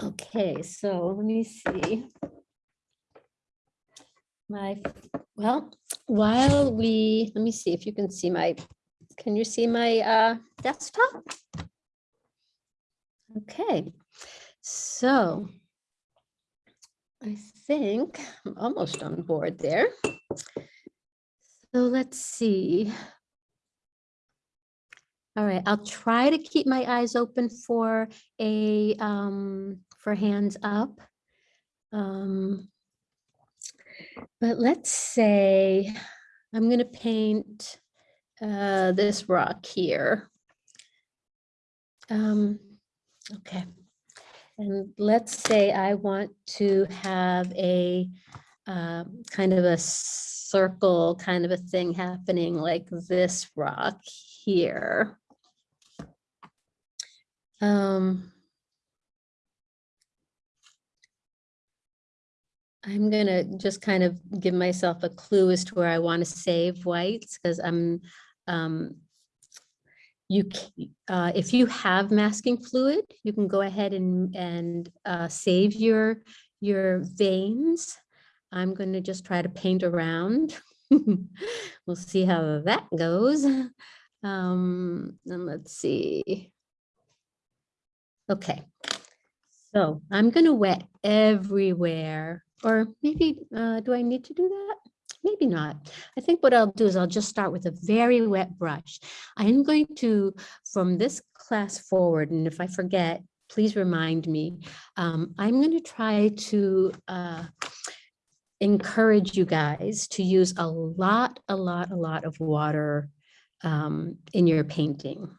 Okay, so let me see. My, well, while we, let me see if you can see my, can you see my uh, desktop? Okay, so I think I'm almost on board there. So let's see. All right, I'll try to keep my eyes open for a, um, for hands up. Um, But let's say I'm gonna paint uh, this rock here. Um, okay. And let's say I want to have a um, kind of a circle kind of a thing happening like this rock here. Um, I'm gonna just kind of give myself a clue as to where I want to save whites because I'm um, you, uh, if you have masking fluid, you can go ahead and, and uh, save your, your veins. I'm going to just try to paint around. We'll see how that goes. Um, and let's see. Okay, so I'm gonna wet everywhere, or maybe, uh, do I need to do that? Maybe not. I think what I'll do is I'll just start with a very wet brush. I'm going to, from this class forward, and if I forget, please remind me. Um, I'm gonna try to, uh, encourage you guys to use a lot, a lot, a lot of water um, in your painting.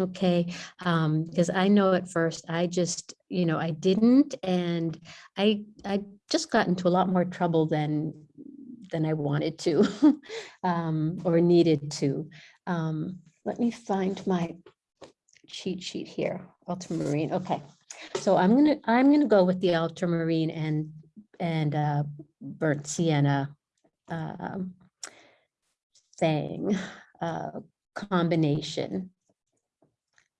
Okay, um, because I know at first I just, you know, I didn't, and I I just got into a lot more trouble than than I wanted to um, or needed to. Um, let me find my cheat sheet here, ultramarine. Okay, so I'm gonna I'm gonna go with the ultramarine and and uh, burnt sienna um, thing uh, combination.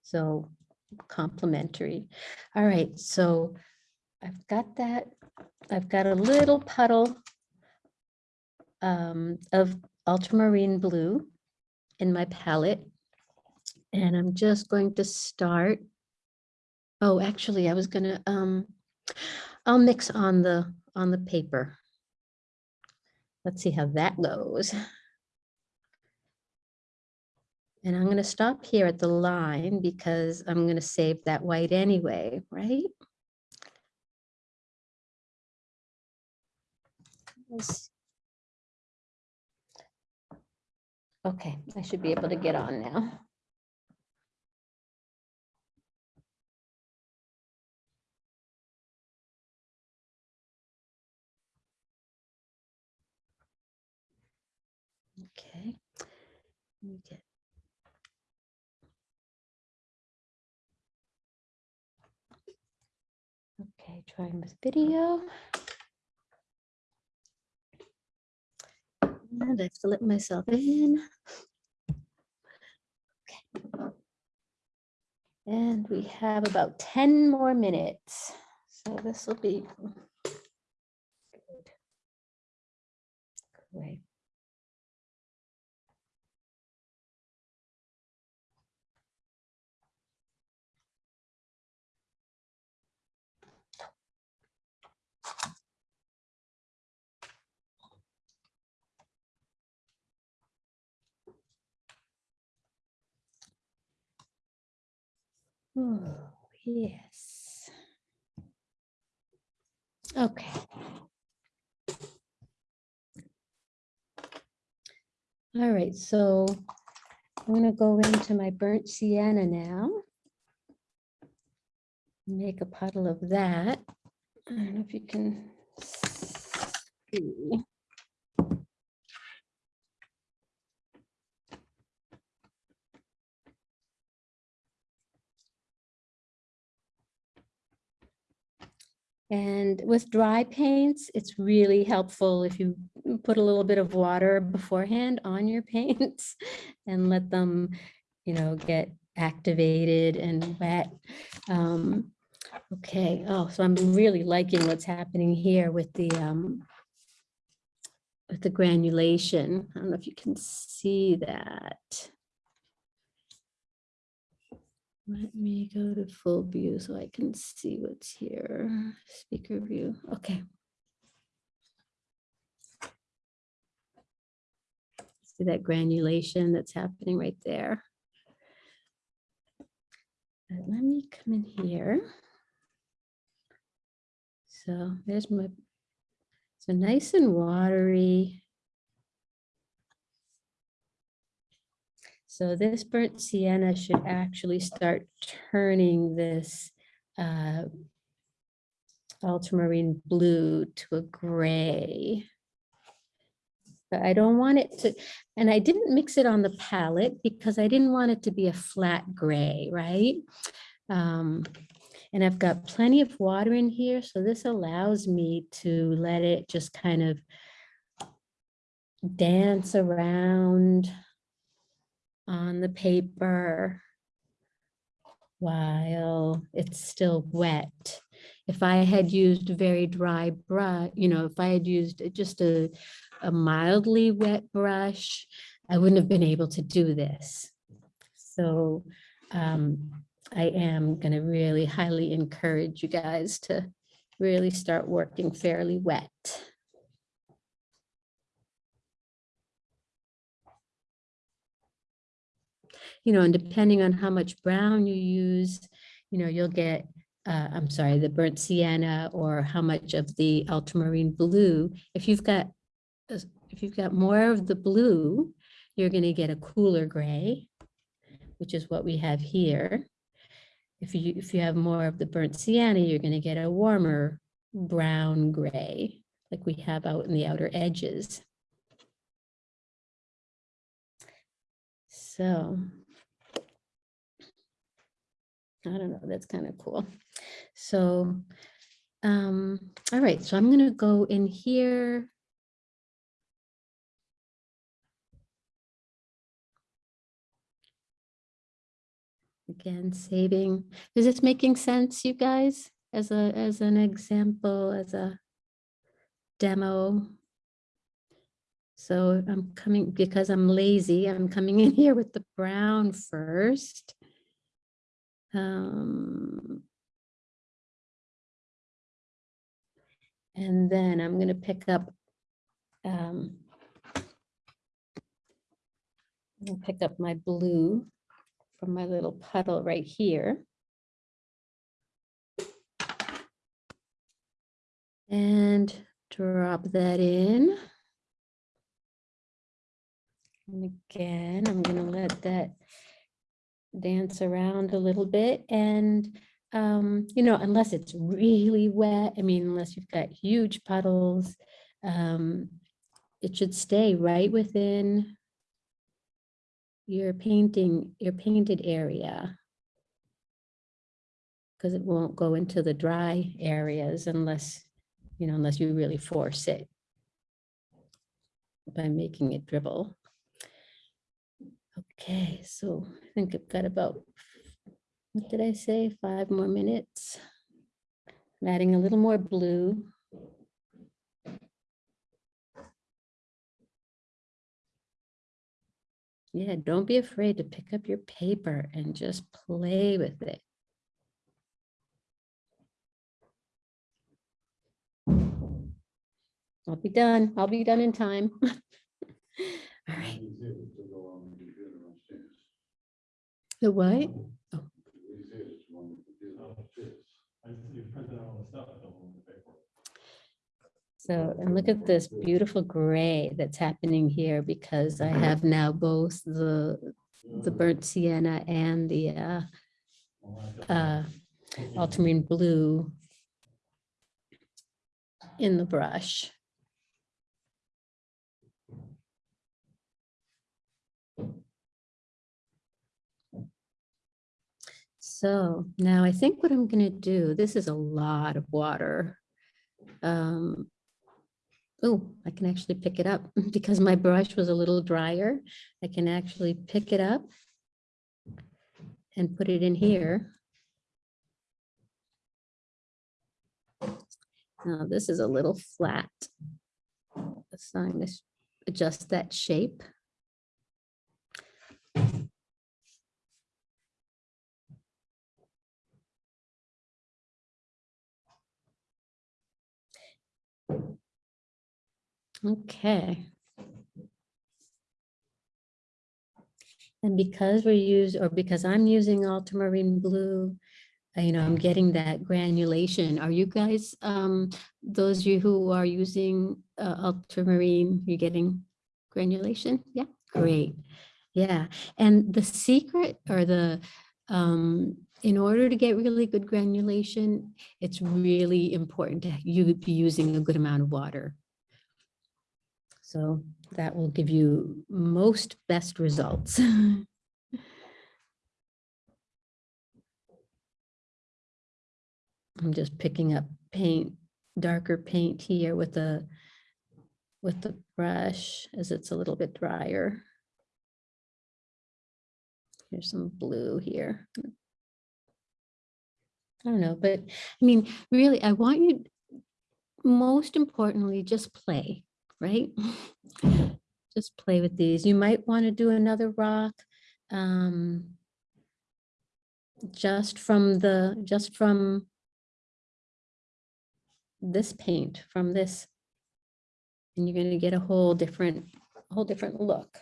So complementary. All right, so I've got that. I've got a little puddle um, of ultramarine blue in my palette. And I'm just going to start. Oh, actually, I was gonna, um, I'll mix on the, on the paper. Let's see how that goes. And I'm gonna stop here at the line because I'm gonna save that white anyway, right? Let's- Okay, I should be able to get on now. Okay. Okay, trying with video. And I have let myself in. Okay. And we have about 10 more minutes. So this will be good. Great. Oh, yes. Okay. All right, so I'm gonna go into my burnt sienna now. Make a puddle of that. I don't know if you can see. And with dry paints, it's really helpful if you put a little bit of water beforehand on your paints and let them, you know, get activated and wet. Um, okay, oh, so I'm really liking what's happening here with the um, with the granulation. I don't know if you can see that. Let me go to full view so I can see what's here. Speaker view. Okay. See that granulation that's happening right there. Uh, Let me come in here. So there's my, so nice and watery. So this burnt sienna should actually start turning this uh, ultramarine blue to a gray. But I don't want it to, and I didn't mix it on the palette because I didn't want it to be a flat gray, right? Um, and I've got plenty of water in here, so this allows me to let it just kind of dance around on the paper while it's still wet. If I had used a very dry brush, you know, if I had used just a, a mildly wet brush, I wouldn't have been able to do this. So um, I am going to really highly encourage you guys to really start working fairly wet. You know, and depending on how much brown you use, you know, you'll get, uh, I'm sorry, the burnt sienna or how much of the ultramarine blue. If you've got, if you've got more of the blue, you're going to get a cooler gray, which is what we have here. If you, if you have more of the burnt sienna, you're going to get a warmer brown gray, like we have out in the outer edges. So I don't know, that's kind of cool. So, um, all right, so I'm going to go in here. Again, saving. Is this making sense, you guys? As a, as an example, as a demo? So I'm coming, because I'm lazy, I'm coming in here with the brown first. Um, and then I'm going to pick up um, pick up my blue from my little puddle right here. And drop that in. And again, I'm going to let that dance around a little bit and um, you know, unless it's really wet, I mean, unless you've got huge puddles, um, it should stay right within your painting, your painted area. Because it won't go into the dry areas unless, you know, unless you really force it by making it dribble. Okay, so I think I've got about, what did I say? Five more minutes. I'm adding a little more blue. Yeah, don't be afraid to pick up your paper and just play with it. I'll be done. I'll be done in time. All right. The what? So, and look at this beautiful gray that's happening here because I have now both the, the burnt sienna and the uh, uh, ultramarine blue in the brush. So now I think what I'm going to do, this is a lot of water. Um, oh, I can actually pick it up because my brush was a little drier. I can actually pick it up and put it in here. Now this is a little flat. So I'm going to adjust that shape. Okay. And because we use, or because I'm using ultramarine blue, uh, you know, I'm getting that granulation. Are you guys, um, those of you who are using uh, ultramarine, you're getting granulation? Yeah, great. Yeah, and the secret or the, um, in order to get really good granulation, it's really important to you be using a good amount of water. So that will give you most best results. I'm just picking up paint, darker paint here with the with the brush as it's a little bit drier. Here's some blue here. I don't know, but I mean, really, I want you, most importantly, just play, right? Just play with these. You might want to do another rock. um, Just from the, just from this paint, from this. And you're going to get a whole different, whole different look.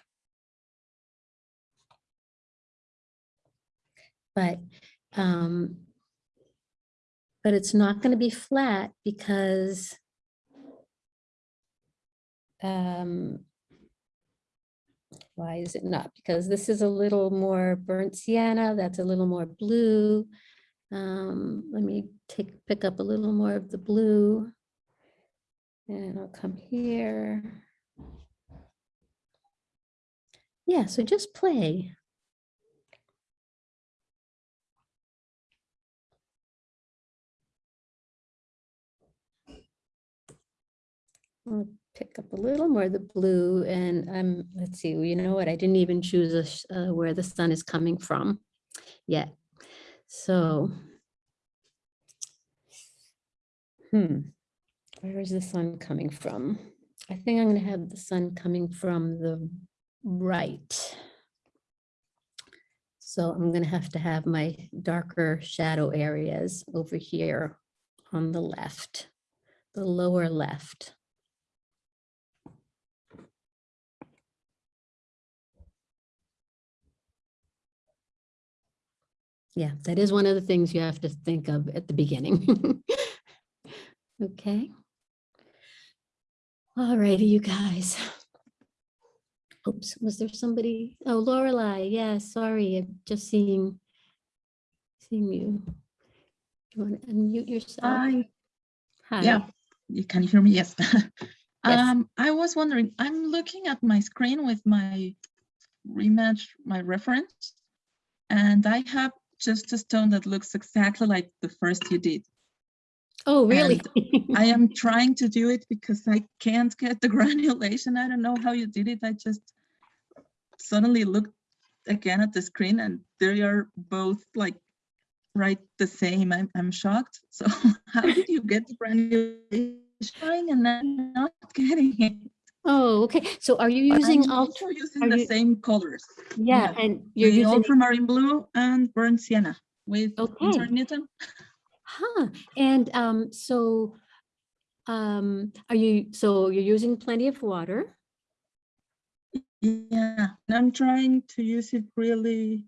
But, um, but it's not going to be flat because um, why is it not? Because this is a little more burnt sienna, that's a little more blue. Um, let me take, pick up a little more of the blue. And I'll come here. Yeah, so just play. Pick up a little more of the blue and um, let's see, you know what? I didn't even choose a uh, where the sun is coming from yet. So. Hmm, where is the sun coming from? I think I'm gonna have the sun coming from the right. So I'm gonna have to have my darker shadow areas over here on the left, the lower left. Yeah, that is one of the things you have to think of at the beginning. Okay. All righty, you guys. Oops, was there somebody? Oh, Lorelei, yeah, sorry, I'm just seeing, seeing you. Do You want to unmute yourself? Hi, Hi. yeah, you can hear me? Yes. Yes. Um, I was wondering, I'm looking at my screen with my rematch, my reference, and I have just a stone that looks exactly like the first you did. Oh, really? I am trying to do it because I can't get the granulation. I don't know how you did it. I just suddenly looked again at the screen and they are both like right the same. I'm, I'm shocked. So how did you get the granulation and then not getting it? Oh, okay. So are you But using I'm also using the you- same colors. Yeah, and you're the using, ultramarine blue and burnt sienna with Okay. intermittent. huh, and um, so um, are you, so you're using plenty of water? Yeah, and I'm trying to use it really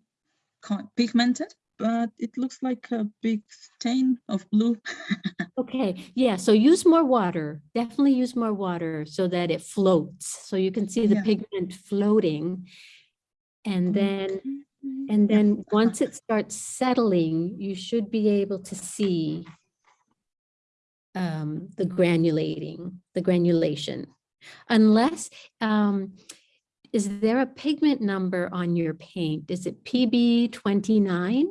pigmented, but it looks like a big stain of blue. Okay, yeah, so use more water, definitely use more water so that it floats, so you can see the Yeah. pigment floating. And then, and yeah, then once it starts settling, you should be able to see um, the granulating, the granulation. Unless, um, is there a pigment number on your paint? Is it PB twenty-nine?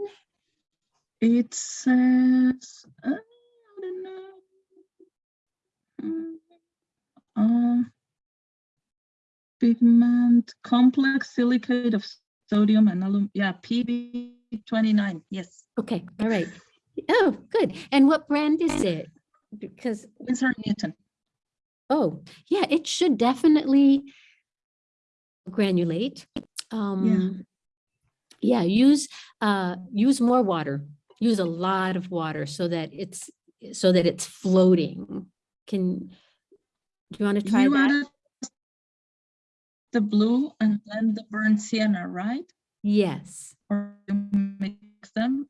It says, uh, I don't know. Mm, uh, Pigment complex silicate of sodium and alum, yeah, PB twenty-nine, yes. Okay, all right. Oh, good. And what brand is it? Because Winsor Newton. Oh, yeah, it should definitely granulate. Um, yeah, use, uh, use more water. Use a lot of water so that it's, so that it's floating. Can, do you want to try You that? the blue and then the burnt sienna, right? Yes. Or mix them?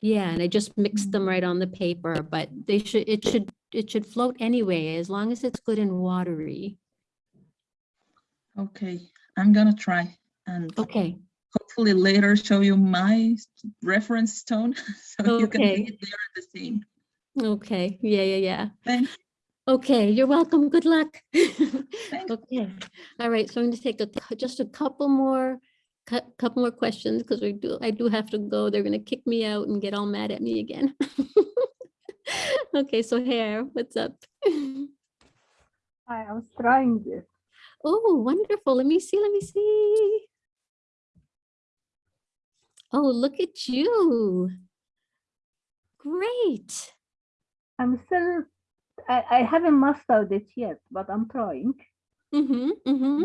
Yeah, and I just mixed them right on the paper, but they should, it should, it should float anyway, as long as it's good and watery. Okay, I'm gonna try and Okay, hopefully later show you my reference stone. So you can see it, they are the same. okay, yeah, yeah, yeah. Thanks. Okay, you're welcome. Good luck. Okay, all right, so I'm going to take a, just a couple more, couple more questions because we do, I do have to go. They're going to kick me out and get all mad at me again. Okay, Sohair, what's up? Hi, I was trying this. Oh, wonderful. Let me see, let me see. Oh, look at you. Great. I'm still, I, I haven't mastered it yet, but I'm trying. Mm-hmm, mm-hmm.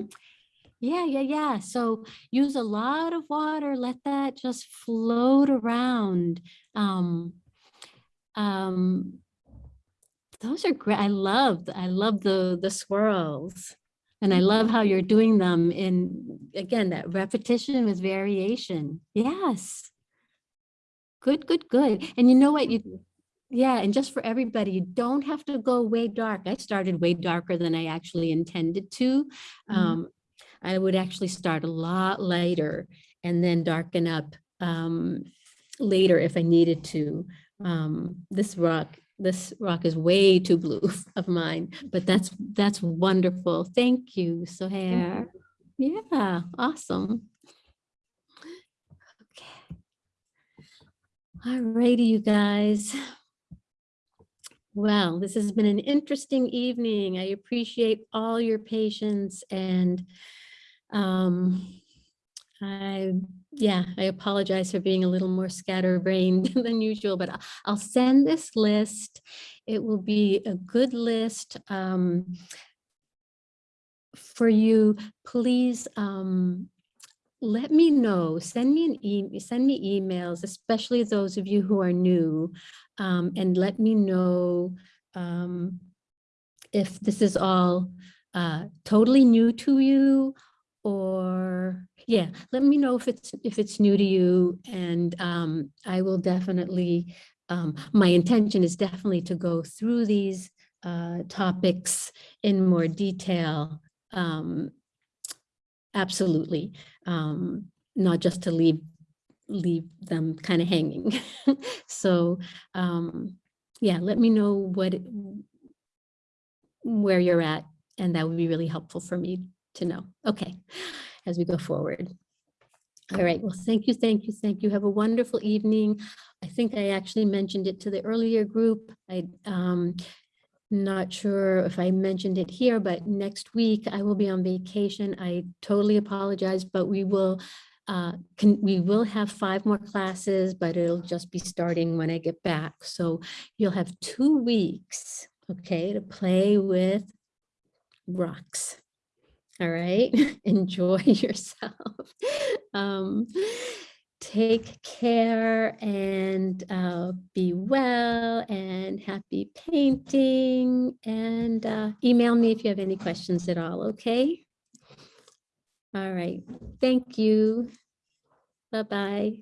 Yeah, yeah, yeah. So use a lot of water, let that just float around. Um, um, those are great. I love, I love the, the swirls. And I love how you're doing them in, again, that repetition with variation. Yes. Good, good, good. And you know what? You, yeah, and just for everybody, you don't have to go way dark. I started way darker than I actually intended to. Mhm. Um, I would actually start a lot lighter and then darken up um, later if I needed to. Um, this rock, this rock is way too blue of mine, but that's that's wonderful. Thank you, Sohair. Yeah, awesome. Okay. All righty, you guys. Well, this has been an interesting evening. I appreciate all your patience and um, I, yeah, I apologize for being a little more scatterbrained than usual, but I- I'll send this list. It will be a good list um, for you. Please um, let me know, send me an e, send me emails, especially those of you who are new, um, and let me know um, if this is all uh, totally new to you or yeah, let me know if it's if it's new to you and um, I will definitely, um, my intention is definitely to go through these uh, topics in more detail. Um, absolutely, um, not just to leave leave them kind of hanging. so um, yeah, let me know what where you're at and that would be really helpful for me to know. Okay, as we go forward. All right, well, thank you, thank you, thank you. Have a wonderful evening. I think I actually mentioned it to the earlier group. I um not sure if I mentioned it here, but next week I will be on vacation. I totally apologize, but we will uh, can, we will have five more classes, but it'll just be starting when I get back. So you'll have two weeks, okay, to play with rocks. All right, enjoy yourself. Um, take care and uh, be well and happy painting and uh, email me if you have any questions at all, okay? All right, thank you. Bye-bye.